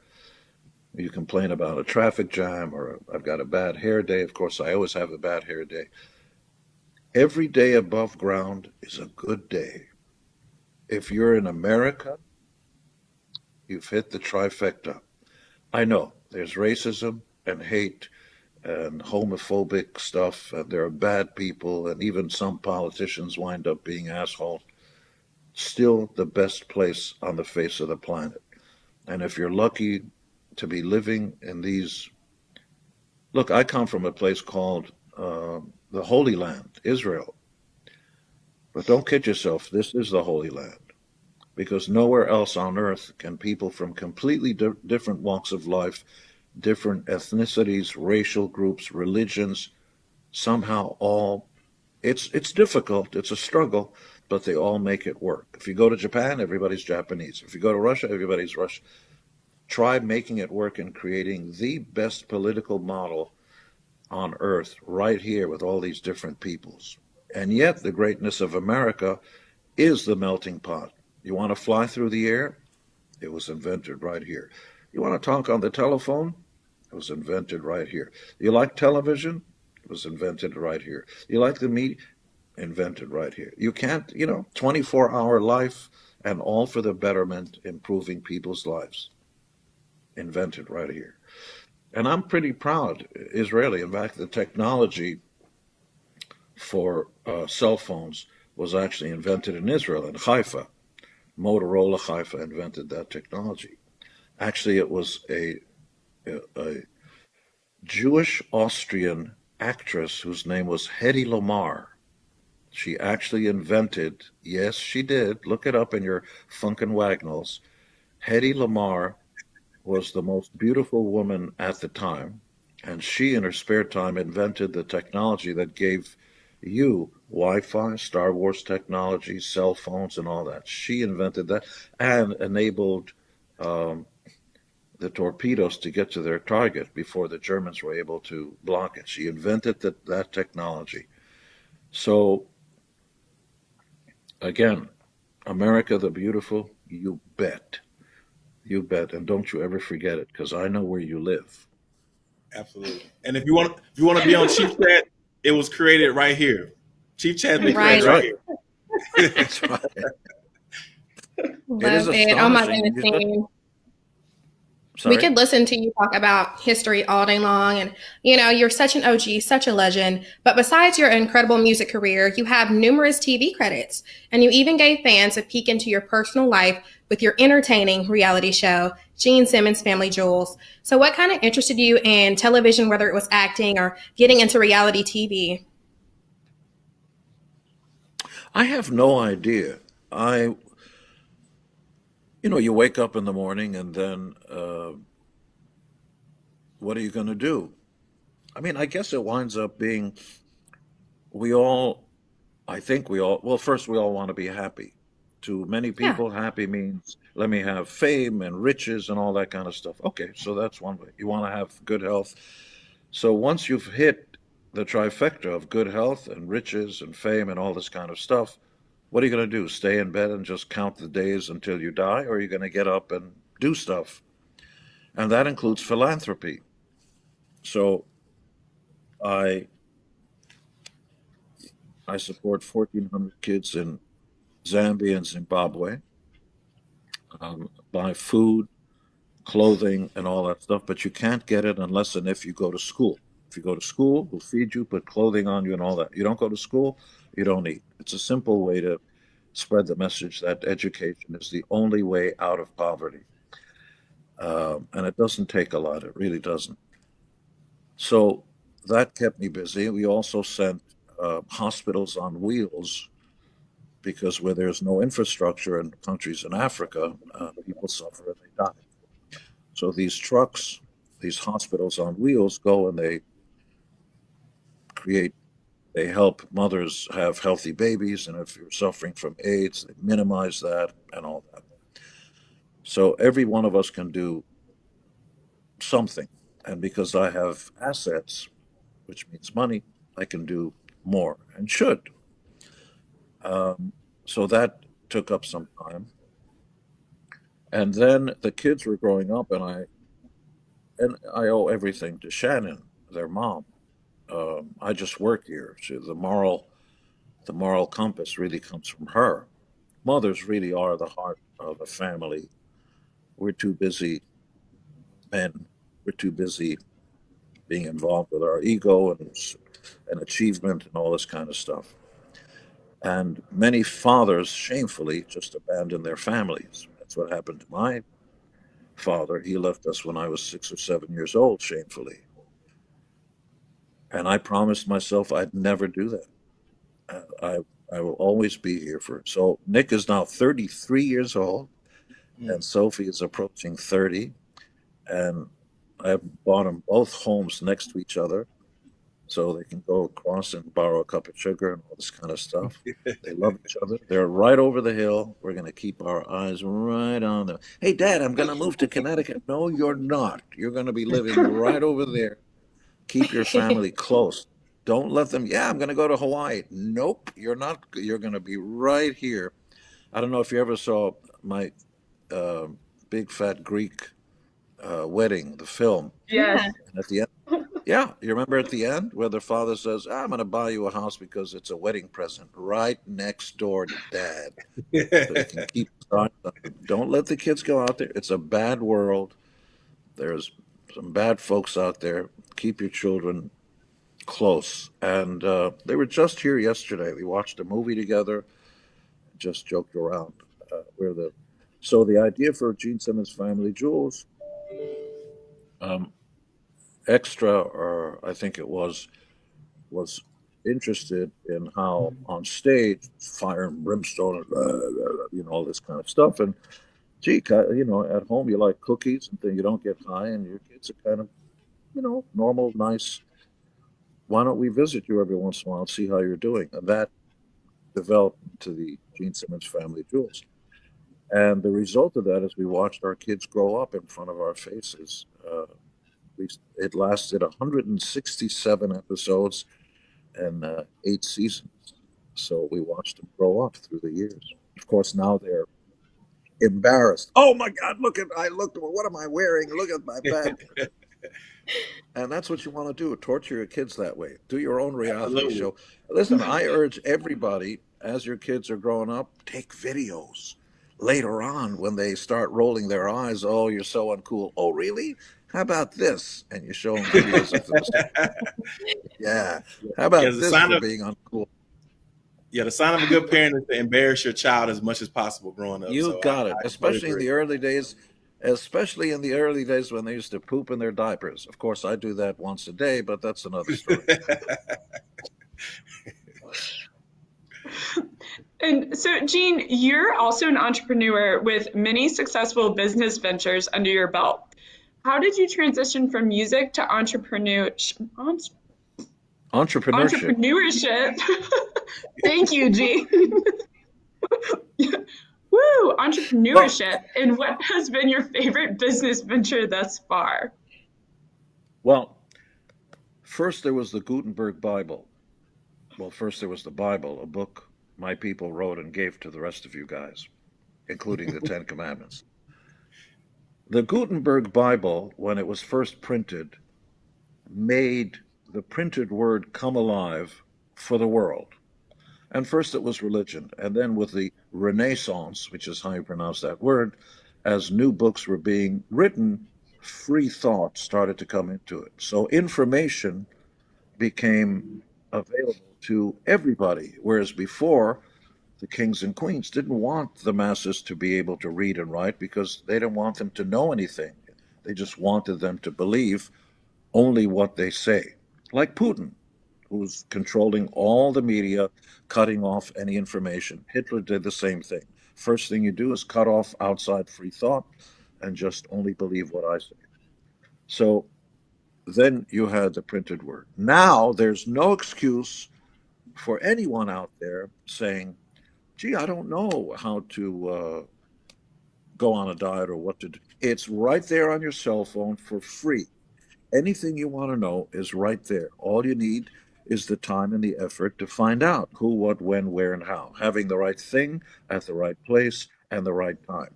you complain about a traffic jam or I've got a bad hair day. Of course, I always have a bad hair day. Every day above ground is a good day. If you're in America, you've hit the trifecta. I know there's racism and hate and homophobic stuff, and there are bad people, and even some politicians wind up being assholes. Still the best place on the face of the planet. And if you're lucky to be living in these. Look, I come from a place called uh, the Holy Land, Israel. But don't kid yourself, this is the Holy Land. Because nowhere else on earth can people from completely di- different walks of life, different ethnicities, racial groups, religions, somehow all. It's, it's difficult, it's a struggle, but they all make it work. If you go to Japan, everybody's Japanese. If you go to Russia, everybody's Russian try making it work and creating the best political model on earth right here with all these different peoples. And yet, the greatness of America is the melting pot. You want to fly through the air? It was invented right here. You want to talk on the telephone? It was invented right here. You like television? It was invented right here. You like the media? Invented right here. You can't, you know, 24 hour life and all for the betterment, improving people's lives invented right here. And I'm pretty proud, Israeli. In fact, the technology for uh, cell phones was actually invented in Israel, in Haifa. Motorola Haifa invented that technology. Actually, it was a, a, Jewish Austrian actress whose name was Hedy Lamarr. She actually invented, yes, she did, look it up in your Funk and Wagnalls. Hedy Lamarr was the most beautiful woman at the time, and she, in her spare time, invented the technology that gave you Wi-Fi, Star Wars technology, cell phones, and all that. She invented that and enabled um, the torpedoes to get to their target before the Germans were able to block it. She invented that, that technology. So, again, America the Beautiful, you bet. You bet, and don't you ever forget it, because I know where you live. Absolutely. And if you want, if you want to be on Chief Chat, it was created right here. Chief Chat was right. created right here. That's right. Love it. it. Oh my goodness. Sorry? We could listen to you talk about history all day long. And, you know, you're such an OG, such a legend. But besides your incredible music career, you have numerous TV credits. And you even gave fans a peek into your personal life with your entertaining reality show, Gene Simmons Family Jewels. So, what kind of interested you in television, whether it was acting or getting into reality TV? I have no idea. I you know, you wake up in the morning and then uh, what are you going to do? I mean, I guess it winds up being we all, I think we all, well, first, we all want to be happy. To many people, yeah. happy means let me have fame and riches and all that kind of stuff. Okay, so that's one way. You want to have good health. So once you've hit the trifecta of good health and riches and fame and all this kind of stuff, what are you going to do? Stay in bed and just count the days until you die? Or are you going to get up and do stuff? And that includes philanthropy. So I I support 1,400 kids in Zambia and Zimbabwe. Um, buy food, clothing, and all that stuff, but you can't get it unless and if you go to school. If you go to school, we'll feed you, put clothing on you, and all that. You don't go to school, you don't eat. It's a simple way to spread the message that education is the only way out of poverty. Um, and it doesn't take a lot, it really doesn't. So that kept me busy. We also sent uh, hospitals on wheels because where there's no infrastructure in countries in Africa, uh, people suffer and they die. So these trucks, these hospitals on wheels go and they create They help mothers have healthy babies, and if you're suffering from AIDS, they minimize that and all that. So every one of us can do something. And because I have assets, which means money, I can do more and should. Um, so that took up some time. And then the kids were growing up, and I and I owe everything to Shannon, their mom. Um, I just work here. The moral, the moral compass really comes from her. Mothers really are the heart of a family. We're too busy, men. We're too busy being involved with our ego and and achievement and all this kind of stuff. And many fathers shamefully just abandon their families. That's what happened to my father. He left us when I was six or seven years old, shamefully. And I promised myself I'd never do that. I, I will always be here for him. So Nick is now 33 years old, mm. and Sophie is approaching 30. And I bought them both homes next to each other so they can go across and borrow a cup of sugar and all this kind of stuff. they love each other. They're right over the hill. We're going to keep our eyes right on them. Hey, Dad, I'm going to move to Connecticut. No, you're not. You're going to be living right over there. Keep your family close. Don't let them, yeah, I'm going to go to Hawaii. Nope, you're not. You're going to be right here. I don't know if you ever saw my uh, Big Fat Greek uh, Wedding, the film. Yeah. at the end, yeah, you remember at the end where the father says, "I'm going to buy you a house because it's a wedding present right next door to dad." so keep Don't let the kids go out there. It's a bad world. There's some bad folks out there. Keep your children close. And uh, they were just here yesterday. We watched a movie together. Just joked around. Uh, where the so the idea for Gene Simmons Family Jewels. Um, extra, or I think it was, was interested in how on stage fire and brimstone you know all this kind of stuff and gee you know at home you like cookies and then you don't get high and your kids are kind of you know normal nice why don't we visit you every once in a while and see how you're doing and that developed into the gene simmons family jewels and the result of that is we watched our kids grow up in front of our faces uh, we, it lasted 167 episodes and uh, eight seasons. So we watched them grow up through the years. Of course, now they're embarrassed. Oh my God! Look at I looked. What am I wearing? Look at my back. and that's what you want to do: torture your kids that way. Do your own reality Absolutely. show. Listen, I urge everybody as your kids are growing up, take videos. Later on, when they start rolling their eyes, oh, you're so uncool. Oh, really? How about this? And you show them videos of this. Yeah. How about yeah, this for of, being uncool? Yeah, the sign of a good parent is to embarrass your child as much as possible growing up. You so got I, it, I especially in the early days. Especially in the early days when they used to poop in their diapers. Of course, I do that once a day, but that's another story. And so, Gene, you're also an entrepreneur with many successful business ventures under your belt. How did you transition from music to entrepreneur, entrepreneurship? Entrepreneurship. Thank you, Gene. Woo, entrepreneurship. Well, and what has been your favorite business venture thus far? Well, first there was the Gutenberg Bible. Well, first there was the Bible, a book my people wrote and gave to the rest of you guys, including the Ten Commandments. The Gutenberg Bible, when it was first printed, made the printed word come alive for the world. And first it was religion, and then with the Renaissance, which is how you pronounce that word, as new books were being written, free thought started to come into it. So information became available to everybody, whereas before the kings and queens didn't want the masses to be able to read and write because they didn't want them to know anything. They just wanted them to believe only what they say. Like Putin, who's controlling all the media, cutting off any information. Hitler did the same thing. First thing you do is cut off outside free thought and just only believe what I say. So then you had the printed word. Now there's no excuse for anyone out there saying, gee, I don't know how to uh, go on a diet or what to do, it's right there on your cell phone for free. Anything you want to know is right there. All you need is the time and the effort to find out who, what, when, where, and how. Having the right thing at the right place and the right time.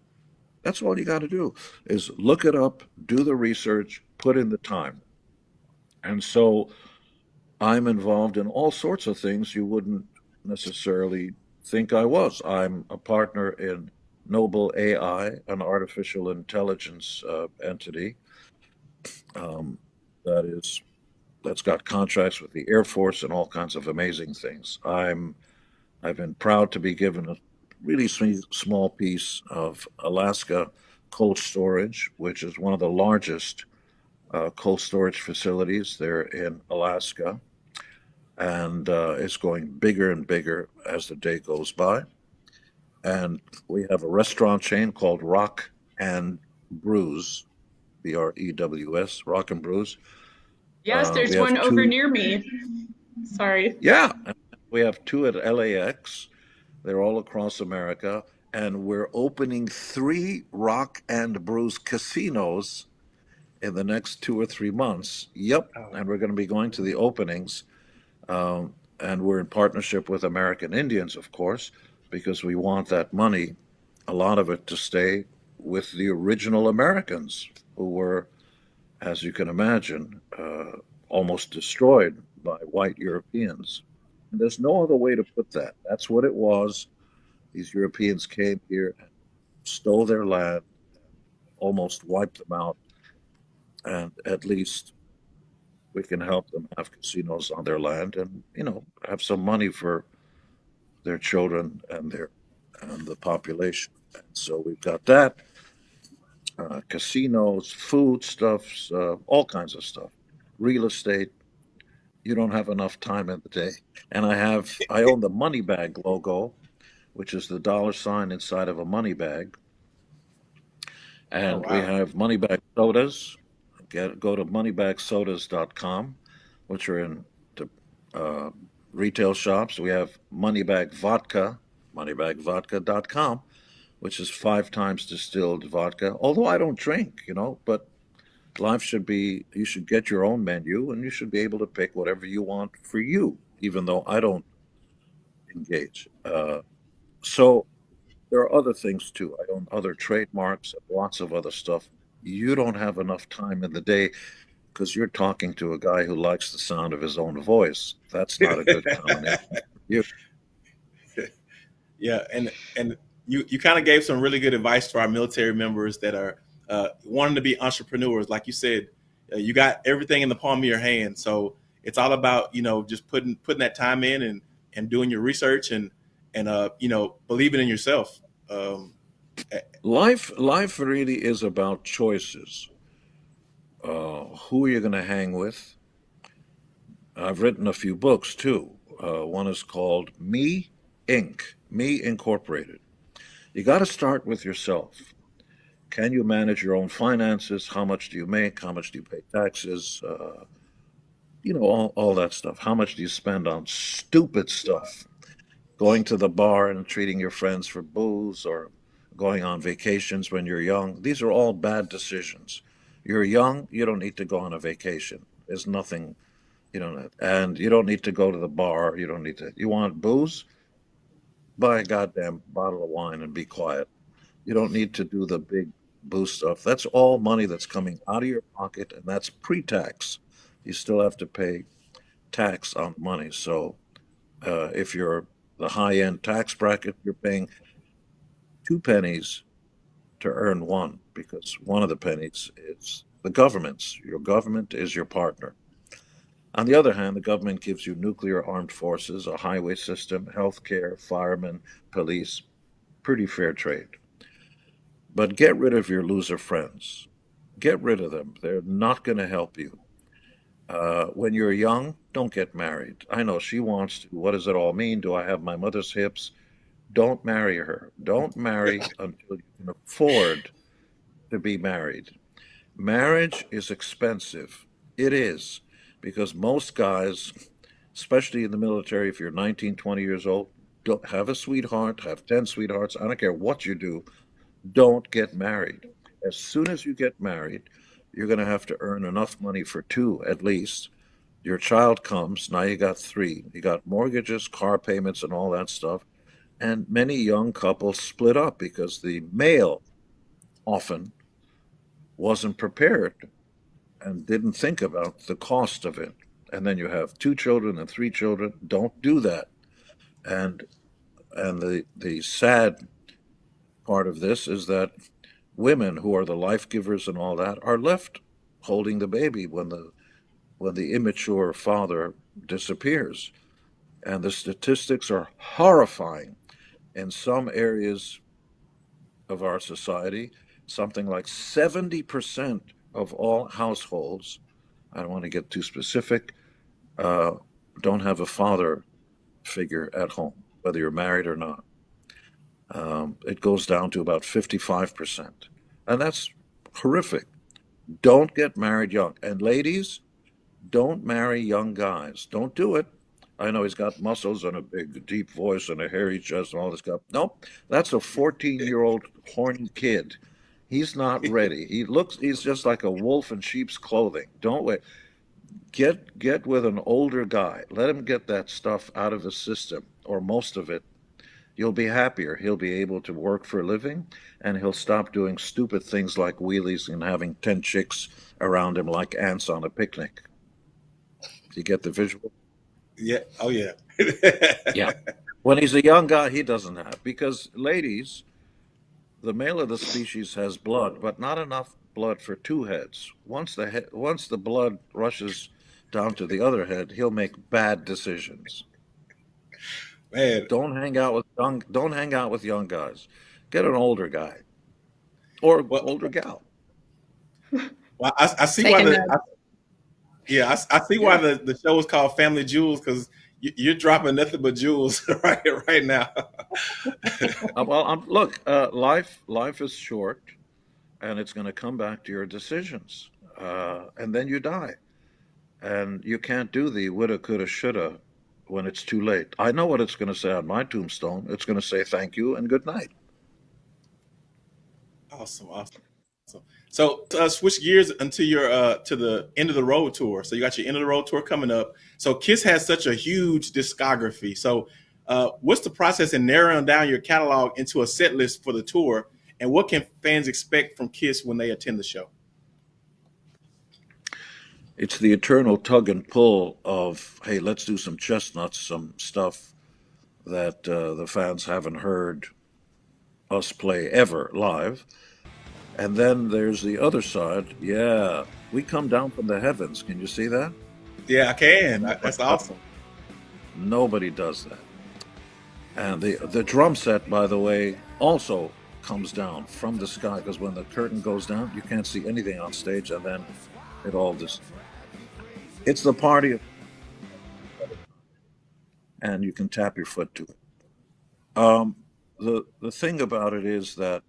That's all you got to do is look it up, do the research, put in the time. And so I'm involved in all sorts of things you wouldn't necessarily think I was. I'm a partner in Noble AI, an artificial intelligence uh, entity um, that is that's got contracts with the Air Force and all kinds of amazing things. I'm I've been proud to be given a really small piece of Alaska cold storage, which is one of the largest uh, cold storage facilities there in Alaska, and uh, it's going bigger and bigger as the day goes by. And we have a restaurant chain called Rock and Brews, B R E W S, Rock and Brews. Yes, uh, there's one two, over near me. Sorry. Yeah, we have two at LAX. They're all across America. And we're opening three Rock and Brews casinos in the next two or three months. Yep. Oh. And we're going to be going to the openings. Um, and we're in partnership with American Indians, of course because we want that money, a lot of it, to stay with the original Americans who were, as you can imagine, uh, almost destroyed by white Europeans. And there's no other way to put that. That's what it was. These Europeans came here, and stole their land, almost wiped them out, and at least we can help them have casinos on their land and you know have some money for their children and their and the population. And so we've got that, uh, casinos, food stuffs, uh, all kinds of stuff, real estate. You don't have enough time in the day. And I have I own the money bag logo, which is the dollar sign inside of a money bag. And oh, wow. we have money bag sodas. Get go to moneybagsodas.com, which are in the uh, retail shops. We have Moneybag Vodka, moneybagvodka.com, which is five times distilled vodka. Although I don't drink, you know, but life should be, you should get your own menu and you should be able to pick whatever you want for you, even though I don't engage. Uh, so there are other things too. I own other trademarks, and lots of other stuff. You don't have enough time in the day because you're talking to a guy who likes the sound of his own voice. That's not a good combination. you. Yeah, and and you you kind of gave some really good advice to our military members that are uh, wanting to be entrepreneurs. Like you said, uh, you got everything in the palm of your hand, so it's all about you know just putting putting that time in and and doing your research and and uh you know believing in yourself. Um, life life really is about choices uh, who are you going to hang with? I've written a few books too. Uh, one is called Me Inc., Me Incorporated. You got to start with yourself. Can you manage your own finances? How much do you make? How much do you pay taxes? Uh, you know, all, all that stuff. How much do you spend on stupid stuff? Going to the bar and treating your friends for booze or going on vacations when you're young. These are all bad decisions. You're young, you don't need to go on a vacation. There's nothing, you know, and you don't need to go to the bar. You don't need to. You want booze? Buy a goddamn bottle of wine and be quiet. You don't need to do the big boost stuff. That's all money that's coming out of your pocket, and that's pre-tax. You still have to pay tax on money. So uh, if you're the high-end tax bracket, you're paying two pennies to earn one because one of the pennies is the government's. Your government is your partner. On the other hand, the government gives you nuclear armed forces, a highway system, healthcare, firemen, police, pretty fair trade. But get rid of your loser friends. Get rid of them. They're not going to help you. Uh, when you're young, don't get married. I know she wants to. What does it all mean? Do I have my mother's hips? Don't marry her. Don't marry until you can afford to be married. Marriage is expensive. It is, because most guys especially in the military, if you're 19, 20 years old, don't have a sweetheart, have 10 sweethearts. I don't care what you do. Don't get married. As soon as you get married, you're going to have to earn enough money for two at least. Your child comes, now you got three. You got mortgages, car payments, and all that stuff. And many young couples split up because the male often wasn't prepared and didn't think about the cost of it. And then you have two children and three children. Don't do that. And and the the sad part of this is that women who are the life givers and all that are left holding the baby when the when the immature father disappears. And the statistics are horrifying. In some areas of our society, something like 70% of all households, I don't want to get too specific, uh, don't have a father figure at home, whether you're married or not. Um, it goes down to about 55%. And that's horrific. Don't get married young. And ladies, don't marry young guys. Don't do it. I know he's got muscles and a big, deep voice and a hairy chest and all this stuff. Nope, that's a 14 year old horny kid. He's not ready. He looks, he's just like a wolf in sheep's clothing. Don't wait. Get, get with an older guy. Let him get that stuff out of his system or most of it. You'll be happier. He'll be able to work for a living and he'll stop doing stupid things like wheelies and having 10 chicks around him like ants on a picnic. Do you get the visual? Yeah. Oh, yeah. yeah. When he's a young guy, he doesn't have because ladies, the male of the species has blood, but not enough blood for two heads. Once the he- once the blood rushes down to the other head, he'll make bad decisions. Man, don't hang out with young. Don't hang out with young guys. Get an older guy, or well, older gal. Well, I, I see Take why the. I, yeah, I, I see why the, the show is called Family Jewels because you, are dropping nothing but jewels right right now. Uh, well, I'm, look, uh, life life is short, and it's going to come back to your decisions, uh, and then you die, and you can't do the woulda, coulda, shoulda when it's too late. I know what it's going to say on my tombstone. It's going to say thank you and good night. Awesome, awesome. So uh, switch gears until you're uh, to the end of the road tour. So you got your end of the road tour coming up. So Kiss has such a huge discography. So uh, what's the process in narrowing down your catalog into a set list for the tour, and what can fans expect from Kiss when they attend the show? It's the eternal tug and pull of hey, let's do some chestnuts, some stuff that uh, the fans haven't heard us play ever live and then there's the other side. Yeah, we come down from the heavens. Can you see that? Yeah, I can. That's awesome. Nobody does that. And the the drum set, by the way, also comes down from the sky because when the curtain goes down, you can't see anything on stage, and then it all just. It's the party of, and you can tap your foot to it. Um, the the thing about it is that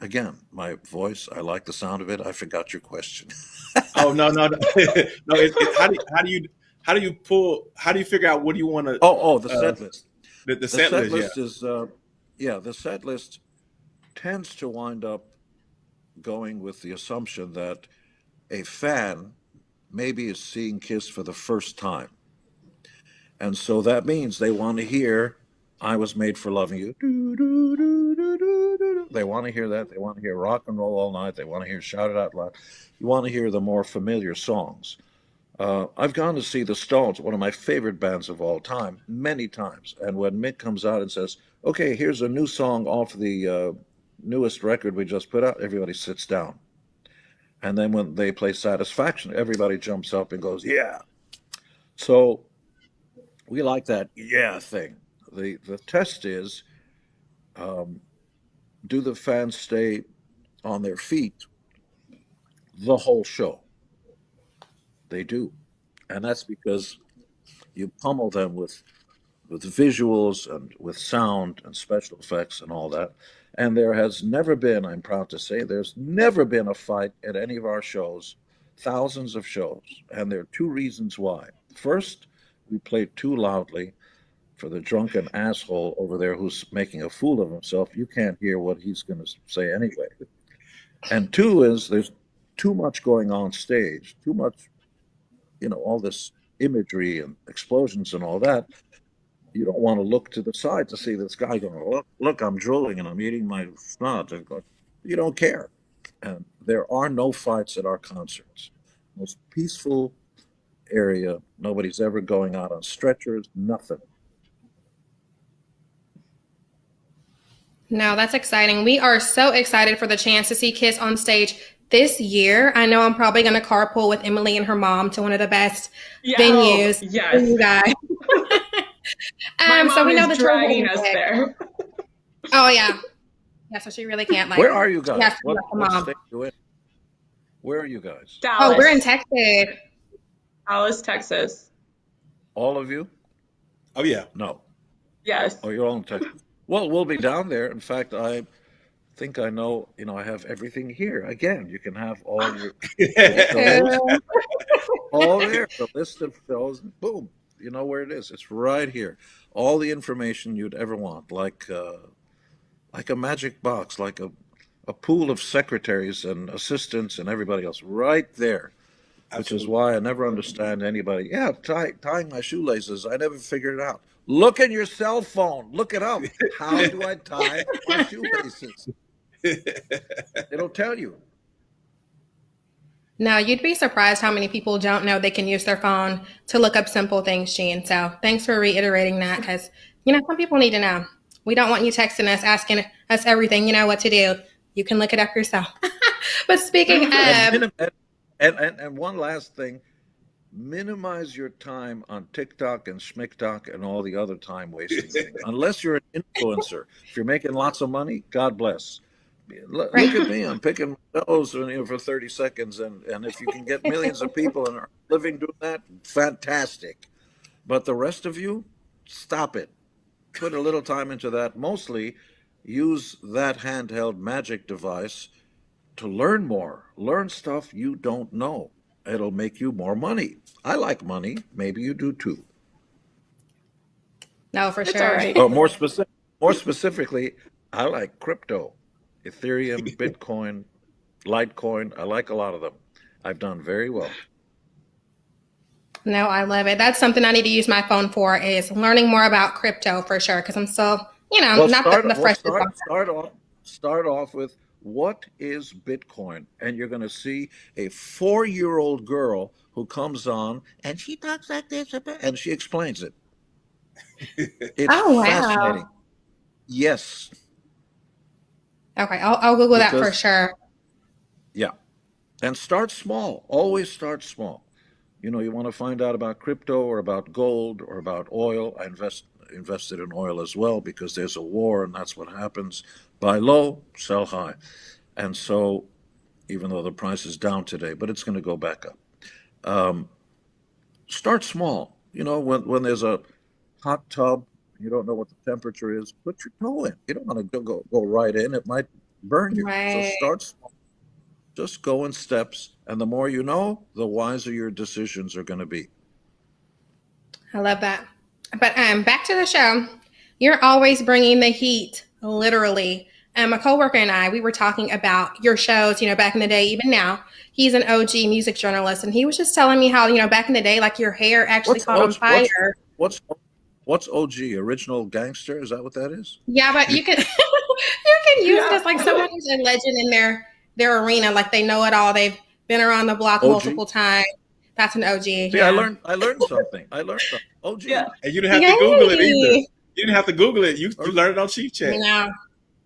again, my voice, I like the sound of it. I forgot your question. oh no, no, no. no it's, it's, how do you, how do you how do you pull? How do you figure out what do you want to? Oh, oh, the uh, set list. The, the, the set, set, list, list yeah. is uh, yeah. The set list tends to wind up going with the assumption that a fan maybe is seeing Kiss for the first time, and so that means they want to hear "I Was Made for Loving You." They want to hear that. They want to hear rock and roll all night. They want to hear shout it out loud. You want to hear the more familiar songs. Uh, I've gone to see the Stones, one of my favorite bands of all time, many times. And when Mick comes out and says, "Okay, here's a new song off the uh, newest record we just put out," everybody sits down. And then when they play Satisfaction, everybody jumps up and goes, "Yeah!" So we like that "yeah" thing. the The test is um, do the fans stay on their feet the whole show? They do. And that's because you pummel them with with visuals and with sound and special effects and all that. And there has never been, I'm proud to say, there's never been a fight at any of our shows, thousands of shows. And there are two reasons why. First, we played too loudly for the drunken asshole over there who's making a fool of himself. You can't hear what he's going to say anyway. And two is there's too much going on stage, too much, you know, all this imagery and explosions and all that. You don't want to look to the side to see this guy going, look, look, I'm drooling and I'm eating my snot. You don't care. And there are no fights at our concerts. Most peaceful area. Nobody's ever going out on stretchers, nothing. No, that's exciting. We are so excited for the chance to see Kiss on stage this year. I know I'm probably going to carpool with Emily and her mom to one of the best yeah, venues. Oh, yes, you guys. um, so we know the dragging us there. oh yeah, yeah. So she really can't like. Where are you guys? What, what state you? Where are you guys? Dallas. Oh, we're in Texas. Dallas, Texas. All of you? Oh yeah. No. Yes. Oh, you're all in Texas. Well, we'll be down there. In fact, I think I know. You know, I have everything here. Again, you can have all your all there. The list of shows. Boom. You know where it is. It's right here. All the information you'd ever want, like uh, like a magic box, like a a pool of secretaries and assistants and everybody else, right there. Absolutely. Which is why I never understand anybody. Yeah, tie, tying my shoelaces. I never figured it out. Look in your cell phone. Look it up. How do I tie my shoelaces? It'll tell you. Now, you'd be surprised how many people don't know they can use their phone to look up simple things, Gene. So thanks for reiterating that because, you know, some people need to know. We don't want you texting us, asking us everything, you know, what to do. You can look it up yourself. but speaking of. And, and, and, and one last thing minimize your time on TikTok and Schmicktok and all the other time wasting things. Unless you're an influencer. If you're making lots of money, God bless. Look, right. at me. I'm picking my nose for 30 seconds. And, and if you can get millions of people and are living doing that, fantastic. But the rest of you, stop it. Put a little time into that. Mostly use that handheld magic device to learn more, learn stuff you don't know it'll make you more money. I like money. Maybe you do too. No, for it's sure. Right. Oh, more specific, more specifically, I like crypto, Ethereum, Bitcoin, Litecoin. I like a lot of them. I've done very well. No, I love it. That's something I need to use my phone for is learning more about crypto for sure. Because I'm still, you know, well, not start, the, the freshest. Start, start off. Start off with what is Bitcoin? And you're going to see a four year old girl who comes on and she talks like this and she explains it. It's oh, wow. fascinating. Yes. Okay, I'll, I'll Google because, that for sure. Yeah. And start small. Always start small. You know, you want to find out about crypto or about gold or about oil. I invest invested in oil as well because there's a war and that's what happens. Buy low, sell high. And so, even though the price is down today, but it's going to go back up. Um, start small. You know, when, when there's a hot tub, you don't know what the temperature is, put your toe in. You don't want to go, go, go right in, it might burn you. Right. So start small. Just go in steps. And the more you know, the wiser your decisions are going to be. I love that. But um, back to the show. You're always bringing the heat, literally. Um, a coworker and I, we were talking about your shows, you know, back in the day, even now. He's an OG music journalist, and he was just telling me how, you know, back in the day, like your hair actually what's, caught on fire. What's, what's what's OG? Original gangster? Is that what that is? Yeah, but you can you can use yeah. it as like someone who's a legend in their their arena, like they know it all. They've been around the block OG? multiple times. That's an OG. See, yeah. I learned I learned something. I learned something. OG. Yeah. And you didn't have Yay. to Google it either. You didn't have to Google it. You, you learned it on Chief Chat. Yeah.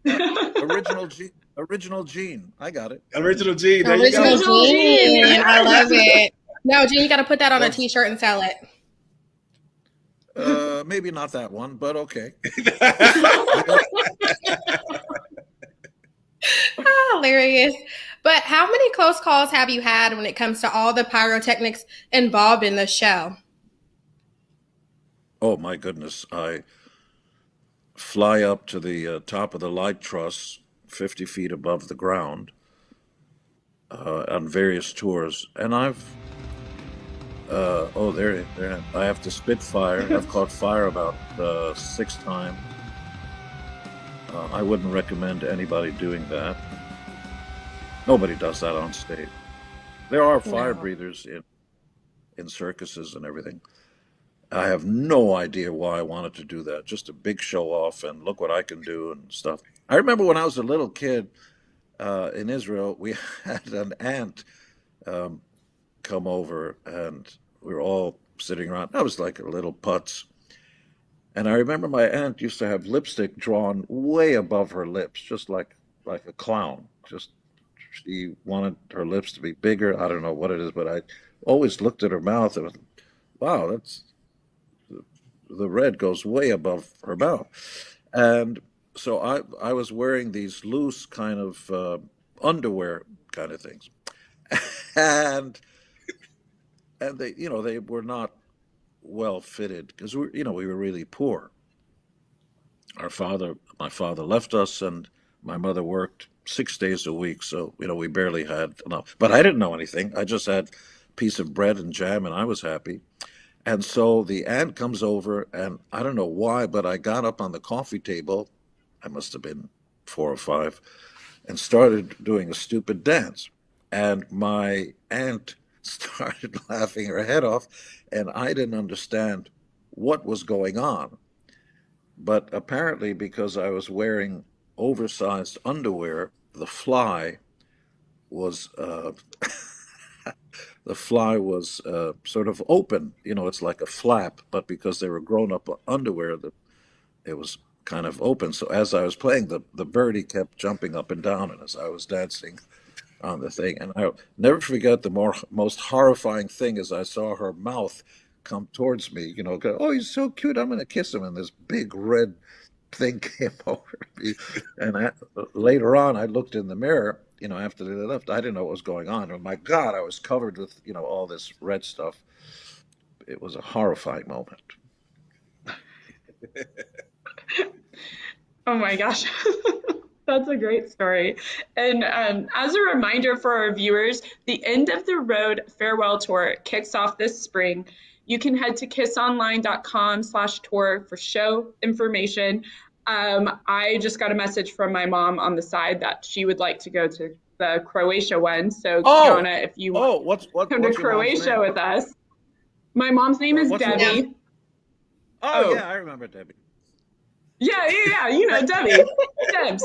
original G original Gene. I got it. Original Gene. There original Gene. I love it. No, Gene, you got to put that on a T-shirt and sell it. Uh, maybe not that one, but okay. oh, hilarious. But how many close calls have you had when it comes to all the pyrotechnics involved in the show? Oh my goodness! I fly up to the uh, top of the light truss, fifty feet above the ground, uh, on various tours, and I've Uh, oh, there, there. I have to spit fire. I've caught fire about uh, six times. Uh, I wouldn't recommend anybody doing that. Nobody does that on stage. There are fire no. breathers in in circuses and everything. I have no idea why I wanted to do that. Just a big show off and look what I can do and stuff. I remember when I was a little kid uh, in Israel, we had an aunt um, come over and we were all sitting around. I was like a little putz. And I remember my aunt used to have lipstick drawn way above her lips, just like like a clown. Just she wanted her lips to be bigger. I don't know what it is, but I always looked at her mouth and was, wow, that's the red goes way above her mouth. And so I I was wearing these loose kind of uh, underwear kind of things, and and they you know they were not well fitted because we you know we were really poor. Our father, my father left us, and my mother worked six days a week, so you know we barely had enough. But I didn't know anything. I just had a piece of bread and jam, and I was happy. And so the aunt comes over, and I don't know why, but I got up on the coffee table. I must have been four or five, and started doing a stupid dance. And my aunt started laughing her head off, and I didn't understand what was going on. But apparently, because I was wearing oversized underwear, the fly was. Uh, the fly was uh, sort of open. You know, it's like a flap, but because they were grown up underwear, the, it was kind of open. So as I was playing, the, the birdie kept jumping up and down, and as I was dancing on the thing, and I never forget the more most horrifying thing is I saw her mouth come towards me. You know, go, oh, he's so cute. I'm going to kiss him, and this big red thing came over me. And I, later on, I looked in the mirror you know, after they left, I didn't know what was going on. Oh my God, I was covered with, you know, all this red stuff. It was a horrifying moment. oh my gosh. That's a great story. And um, as a reminder for our viewers, the End of the Road Farewell Tour kicks off this spring. You can head to kissonline.com slash tour for show information. Um, I just got a message from my mom on the side that she would like to go to the Croatia one. So, oh, Kiana, if you oh, what's, what, come to Croatia with us. My mom's name is what's Debbie. Oh, oh, yeah, I remember Debbie. Yeah, yeah, yeah. You know Debbie. Debs.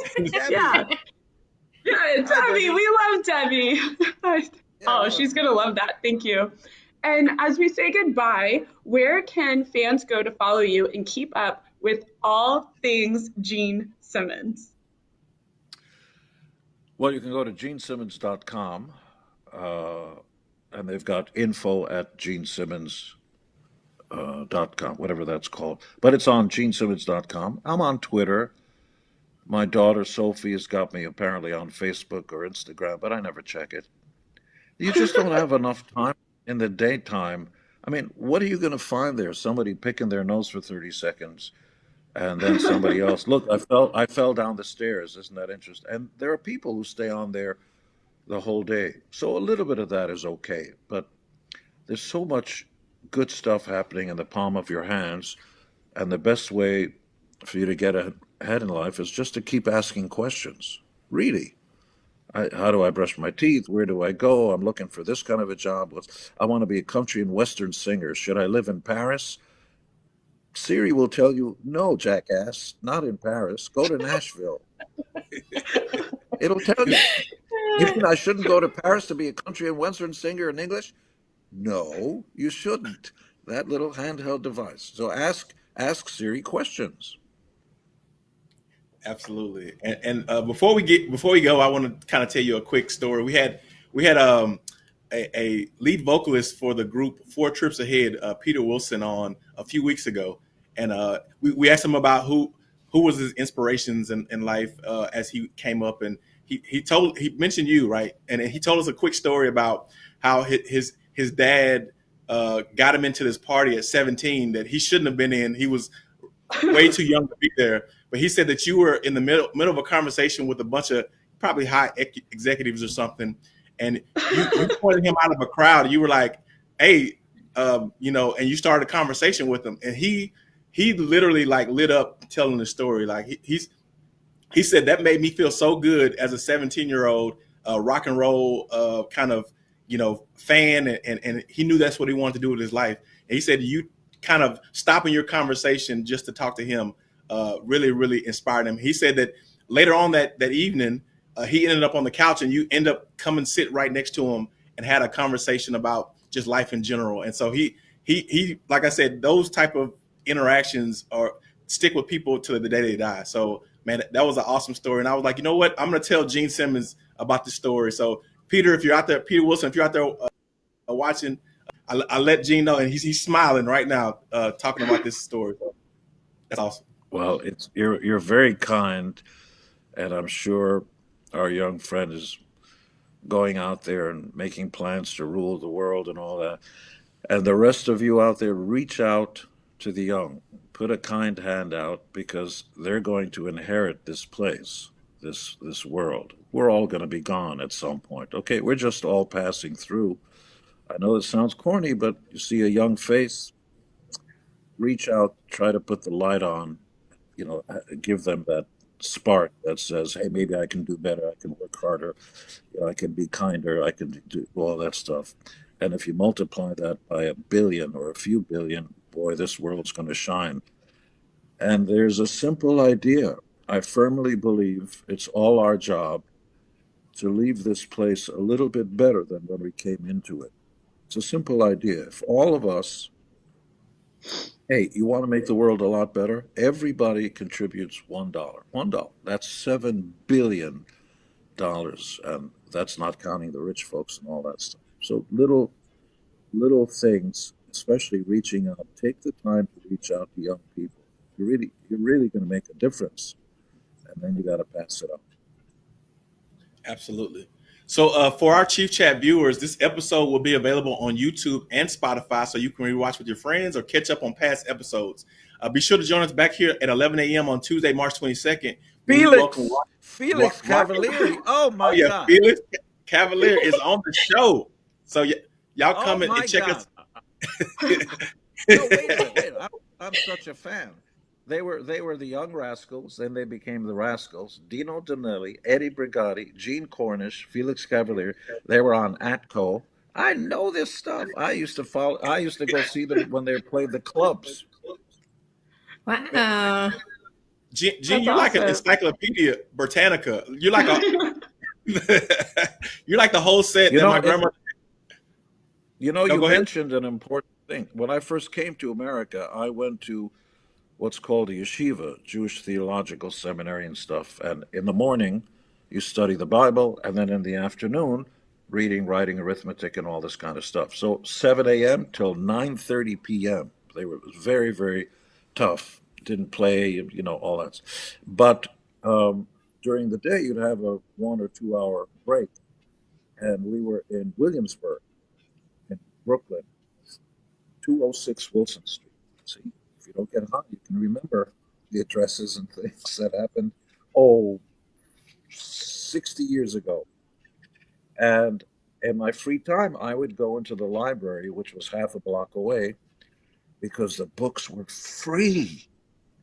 Yeah. Yeah, Debbie. We love Debbie. oh, she's going to love that. Thank you. And as we say goodbye, where can fans go to follow you and keep up with all things Gene Simmons? Well, you can go to genesimmons.com uh, and they've got info at genesimmons.com, uh, whatever that's called. But it's on genesimmons.com. I'm on Twitter. My daughter Sophie has got me apparently on Facebook or Instagram, but I never check it. You just don't have enough time in the daytime. I mean, what are you going to find there? Somebody picking their nose for 30 seconds and then somebody else. Look, I fell I fell down the stairs. Isn't that interesting? And there are people who stay on there the whole day. So a little bit of that is okay, but there's so much good stuff happening in the palm of your hands, and the best way for you to get ahead in life is just to keep asking questions. Really. I, how do I brush my teeth? Where do I go? I'm looking for this kind of a job. I want to be a country and western singer. Should I live in Paris? Siri will tell you, no, jackass, not in Paris. Go to Nashville. It'll tell you. You mean I shouldn't go to Paris to be a country and western singer in English? No, you shouldn't. That little handheld device. So ask ask Siri questions. Absolutely. And, and uh, before we get before we go, I want to kind of tell you a quick story. We had we had um a, a lead vocalist for the group Four Trips Ahead, uh, Peter Wilson, on a few weeks ago, and uh, we, we asked him about who who was his inspirations in, in life uh, as he came up, and he he told he mentioned you right, and he told us a quick story about how his his dad uh, got him into this party at 17 that he shouldn't have been in. He was way too young to be there, but he said that you were in the middle middle of a conversation with a bunch of probably high executives or something, and you, you pointed him out of a crowd. You were like, "Hey, um, you know, and you started a conversation with him, and he he literally like lit up telling the story. Like he, he's he said that made me feel so good as a 17 year old uh, rock and roll uh, kind of you know fan, and, and, and he knew that's what he wanted to do with his life. And he said you kind of stopping your conversation just to talk to him uh, really really inspired him. He said that later on that that evening uh, he ended up on the couch and you end up coming sit right next to him and had a conversation about just life in general. And so he he he like I said, those type of interactions are stick with people to the day they die. So man, that was an awesome story. And I was like, you know what? I'm gonna tell Gene Simmons about this story. So Peter, if you're out there, Peter Wilson, if you're out there uh, watching, I, I, let Gene know, and he's he's smiling right now, uh, talking about this story. That's awesome. Well, it's you're you're very kind, and I'm sure our young friend is going out there and making plans to rule the world and all that. And the rest of you out there, reach out to the young. Put a kind hand out because they're going to inherit this place, this this world. We're all going to be gone at some point. Okay, we're just all passing through. I know it sounds corny, but you see a young face, reach out, try to put the light on, you know, uh, give them that spark that says, "Hey, maybe I can do better. I can work harder. You know, I can be kinder. I can do all that stuff." And if you multiply that by a billion or a few billion, boy, this world's going to shine. And there's a simple idea. I firmly believe it's all our job to leave this place a little bit better than when we came into it. It's a simple idea. If all of us Hey, you want to make the world a lot better? Everybody contributes one dollar. One dollar. That's seven billion dollars, and that's not counting the rich folks and all that stuff. So little, little things, especially reaching out. Take the time to reach out to young people. You're really, you're really going to make a difference, and then you got to pass it on. Absolutely. So uh, for our Chief Chat viewers, this episode will be available on YouTube and Spotify, so you can rewatch with your friends or catch up on past episodes. Uh, be sure to join us back here at 11 a.m. on Tuesday, March 22nd. Felix, Felix Cavaliere. Oh my oh, yeah, God. Felix Cavaliere is on the show. So y- y'all come oh and check God. us. no, wait, wait, wait. I'm, I'm such a fan. They were they were the young rascals, then they became the rascals. Dino Danelli, Eddie Brigati, Gene Cornish, Felix Cavaliere. They were on Atco. I know this stuff. I used to follow. I used to go see them when they played the clubs. Wow. Gene, Gene you're awesome. like an encyclopedia Britannica. You're like a. you're like the whole set you that know, my grandma. You know, no, you mentioned ahead. an important thing. When I first came to America, I went to what's called a yeshiva, Jewish Theological Seminary and stuff. And in the morning, you study the Bible, and then in the afternoon, reading, writing, arithmetic, and all this kind of stuff. So 7 a.m. till 9:30 p.m. They were very, very tough. Didn't play, you know, all that. But um, during the day, you'd have a one or two hour break, and we were in Williamsburg, Brooklyn, 206 Wilson Street. See, if you don't get high, you can remember the addresses and things that happened, oh, 60 years ago. And in my free time, I would go into the library, which was half a block away, because the books were free.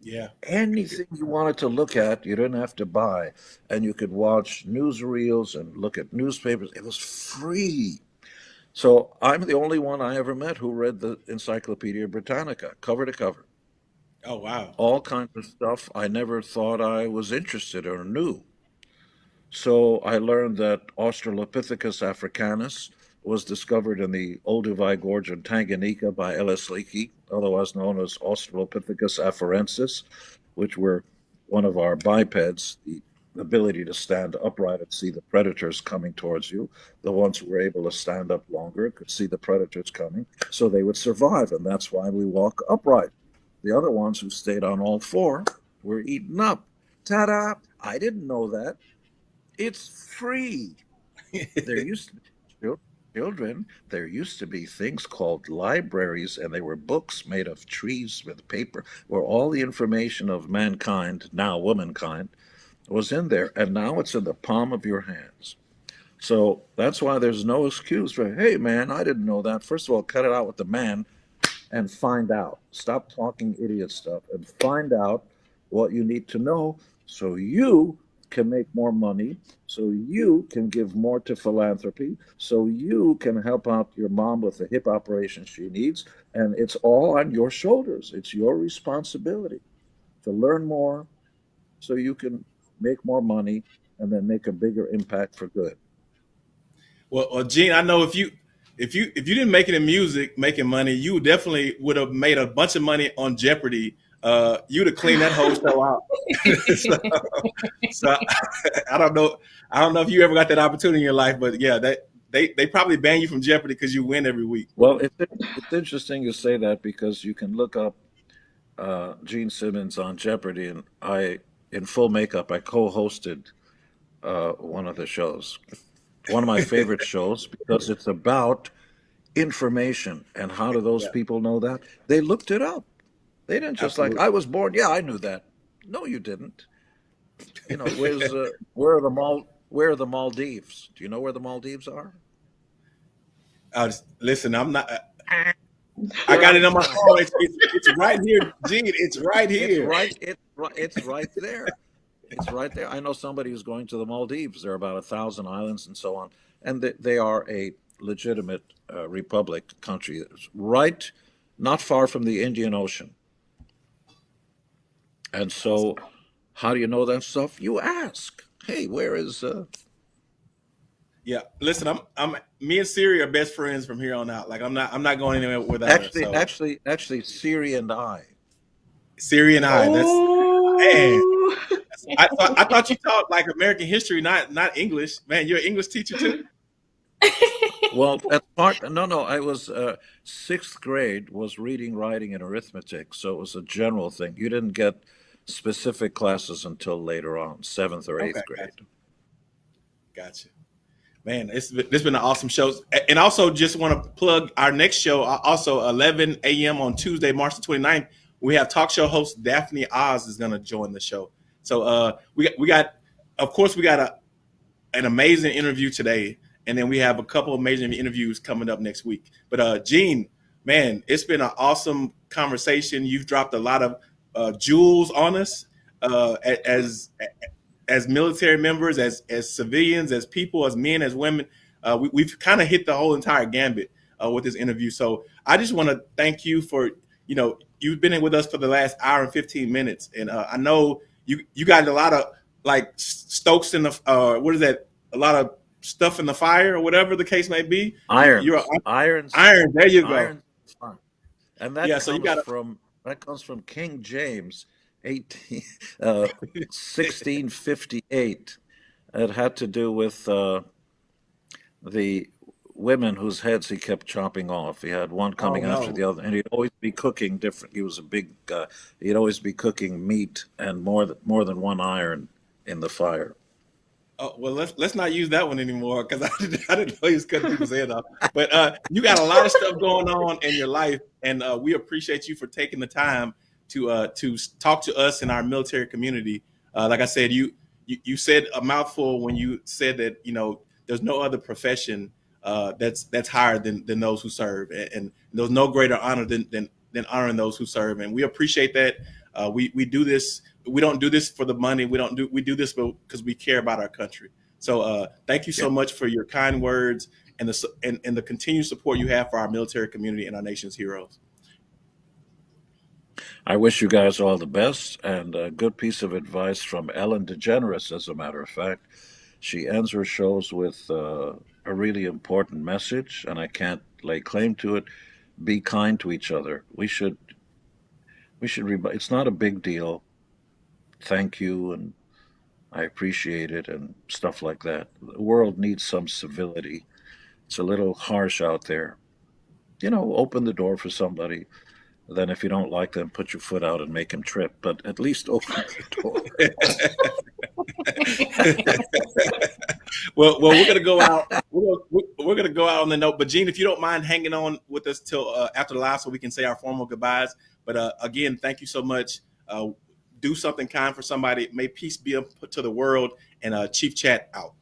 Yeah. Anything you wanted to look at, you didn't have to buy. And you could watch newsreels and look at newspapers. It was free. So I'm the only one I ever met who read the Encyclopedia Britannica cover to cover. Oh, wow. All kinds of stuff I never thought I was interested or knew. So I learned that Australopithecus africanus was discovered in the Olduvai Gorge in Tanganyika by Ellis Leakey, otherwise known as Australopithecus afarensis, which were one of our bipeds, the ability to stand upright and see the predators coming towards you. The ones who were able to stand up longer could see the predators coming, so they would survive, and that's why we walk upright. The other ones who stayed on all four were eaten up. Ta da! I didn't know that. It's free. there used to be children, there used to be things called libraries, and they were books made of trees with paper, where all the information of mankind, now womankind, was in there. And now it's in the palm of your hands. So that's why there's no excuse for, hey, man, I didn't know that. First of all, cut it out with the man and find out. Stop talking idiot stuff and find out what you need to know so you can make more money, so you can give more to philanthropy, so you can help out your mom with the hip operation she needs. And it's all on your shoulders. It's your responsibility to learn more so you can make more money and then make a bigger impact for good. Well, well, Gene, I know if you if you if you didn't make it in music, making money, you definitely would have made a bunch of money on Jeopardy. Uh, you'd have cleaned that whole show out. so, so I don't know. I don't know if you ever got that opportunity in your life, but yeah, that they they probably ban you from Jeopardy because you win every week. Well, it's it's interesting you say that because you can look up uh, Gene Simmons on Jeopardy, and I, in full makeup, I co-hosted uh, one of the shows one of my favorite shows because it's about information. And how do those yeah. people know that? They looked it up. They didn't just Absolutely. like, I was born. Yeah, I knew that. No, you didn't. You know, where's uh, where are the Mal where are the Maldives? Do you know where the Maldives are? Uh, listen, I'm not. Uh, I got it on my phone. It's, it's, it's, right here, Gene. It's right here. It's right. It's right. It's right there. It's right there. I know somebody who's going to the Maldives. There are about a thousand islands and so on, and they, they are a legitimate uh, republic country. It's right, not far from the Indian Ocean. And so, how do you know that stuff? You ask. Hey, where is? Uh... Yeah, listen, I'm, I'm, me and Siri are best friends from here on out. Like, I'm not, I'm not going anywhere without actually, her. So. Actually, actually, Siri and I. Siri and I. That's man. I, thought, I thought you taught like American history, not not English. Man, you're an English teacher too. well, at part no, no. I was uh, sixth grade was reading, writing, and arithmetic, so it was a general thing. You didn't get specific classes until later on, seventh or eighth okay, grade. Gotcha. gotcha. Man, it's been, it's been an awesome show, and also just want to plug our next show. Uh, also, 11 a.m. on Tuesday, March the 29th. We have talk show host Daphne Oz is going to join the show. So uh, we got, we got, of course, we got a an amazing interview today, and then we have a couple of amazing interviews coming up next week. But uh, Gene, man, it's been an awesome conversation. You've dropped a lot of uh, jewels on us uh, as as military members, as as civilians, as people, as men, as women. Uh, we, have kind of hit the whole entire gambit uh, with this interview. So I just want to thank you for you know you've been in with us for the last hour and 15 minutes, and uh, I know you you got a lot of like stokes in the uh, what is that? A lot of stuff in the fire or whatever the case may be. Iron. You're iron. Iron. There you go. And that yeah, comes so you got from that comes from King James, 18, uh, 1658. It had to do with uh, the women whose heads he kept chopping off. He had one coming oh, no. after the other, and he'd always be cooking different. He was a big. guy. he'd always be cooking meat and more than more than one iron in the fire. Oh well, let's let's not use that one anymore because I didn't, I didn't know he was cutting people's head off. But uh, you got a lot of stuff going on in your life, and uh, we appreciate you for taking the time to uh, to talk to us in our military community. Uh, like I said, you, you you said a mouthful when you said that you know there's no other profession uh, that's that's higher than than those who serve, and, and there's no greater honor than, than than honoring those who serve, and we appreciate that. Uh, we we do this. We don't do this for the money. We don't do. We do this because we care about our country. So uh, thank you so much for your kind words and the and, and the continued support you have for our military community and our nation's heroes. I wish you guys all the best and a good piece of advice from Ellen DeGeneres, as a matter of fact. She ends her shows with uh, a really important message, and I can't lay claim to it. Be kind to each other. We should, we should. It's not a big deal. Thank you, and I appreciate it, and stuff like that. The world needs some civility. It's a little harsh out there. You know, open the door for somebody. Then, if you don't like them, put your foot out and make them trip. But at least open the door. well, well, we're gonna go out. We're we're gonna go out on the note. But Gene, if you don't mind hanging on with us till uh, after the live, so we can say our formal goodbyes. But uh, again, thank you so much. Uh, do something kind for somebody. May peace be to the world. And uh, Chief Chat out.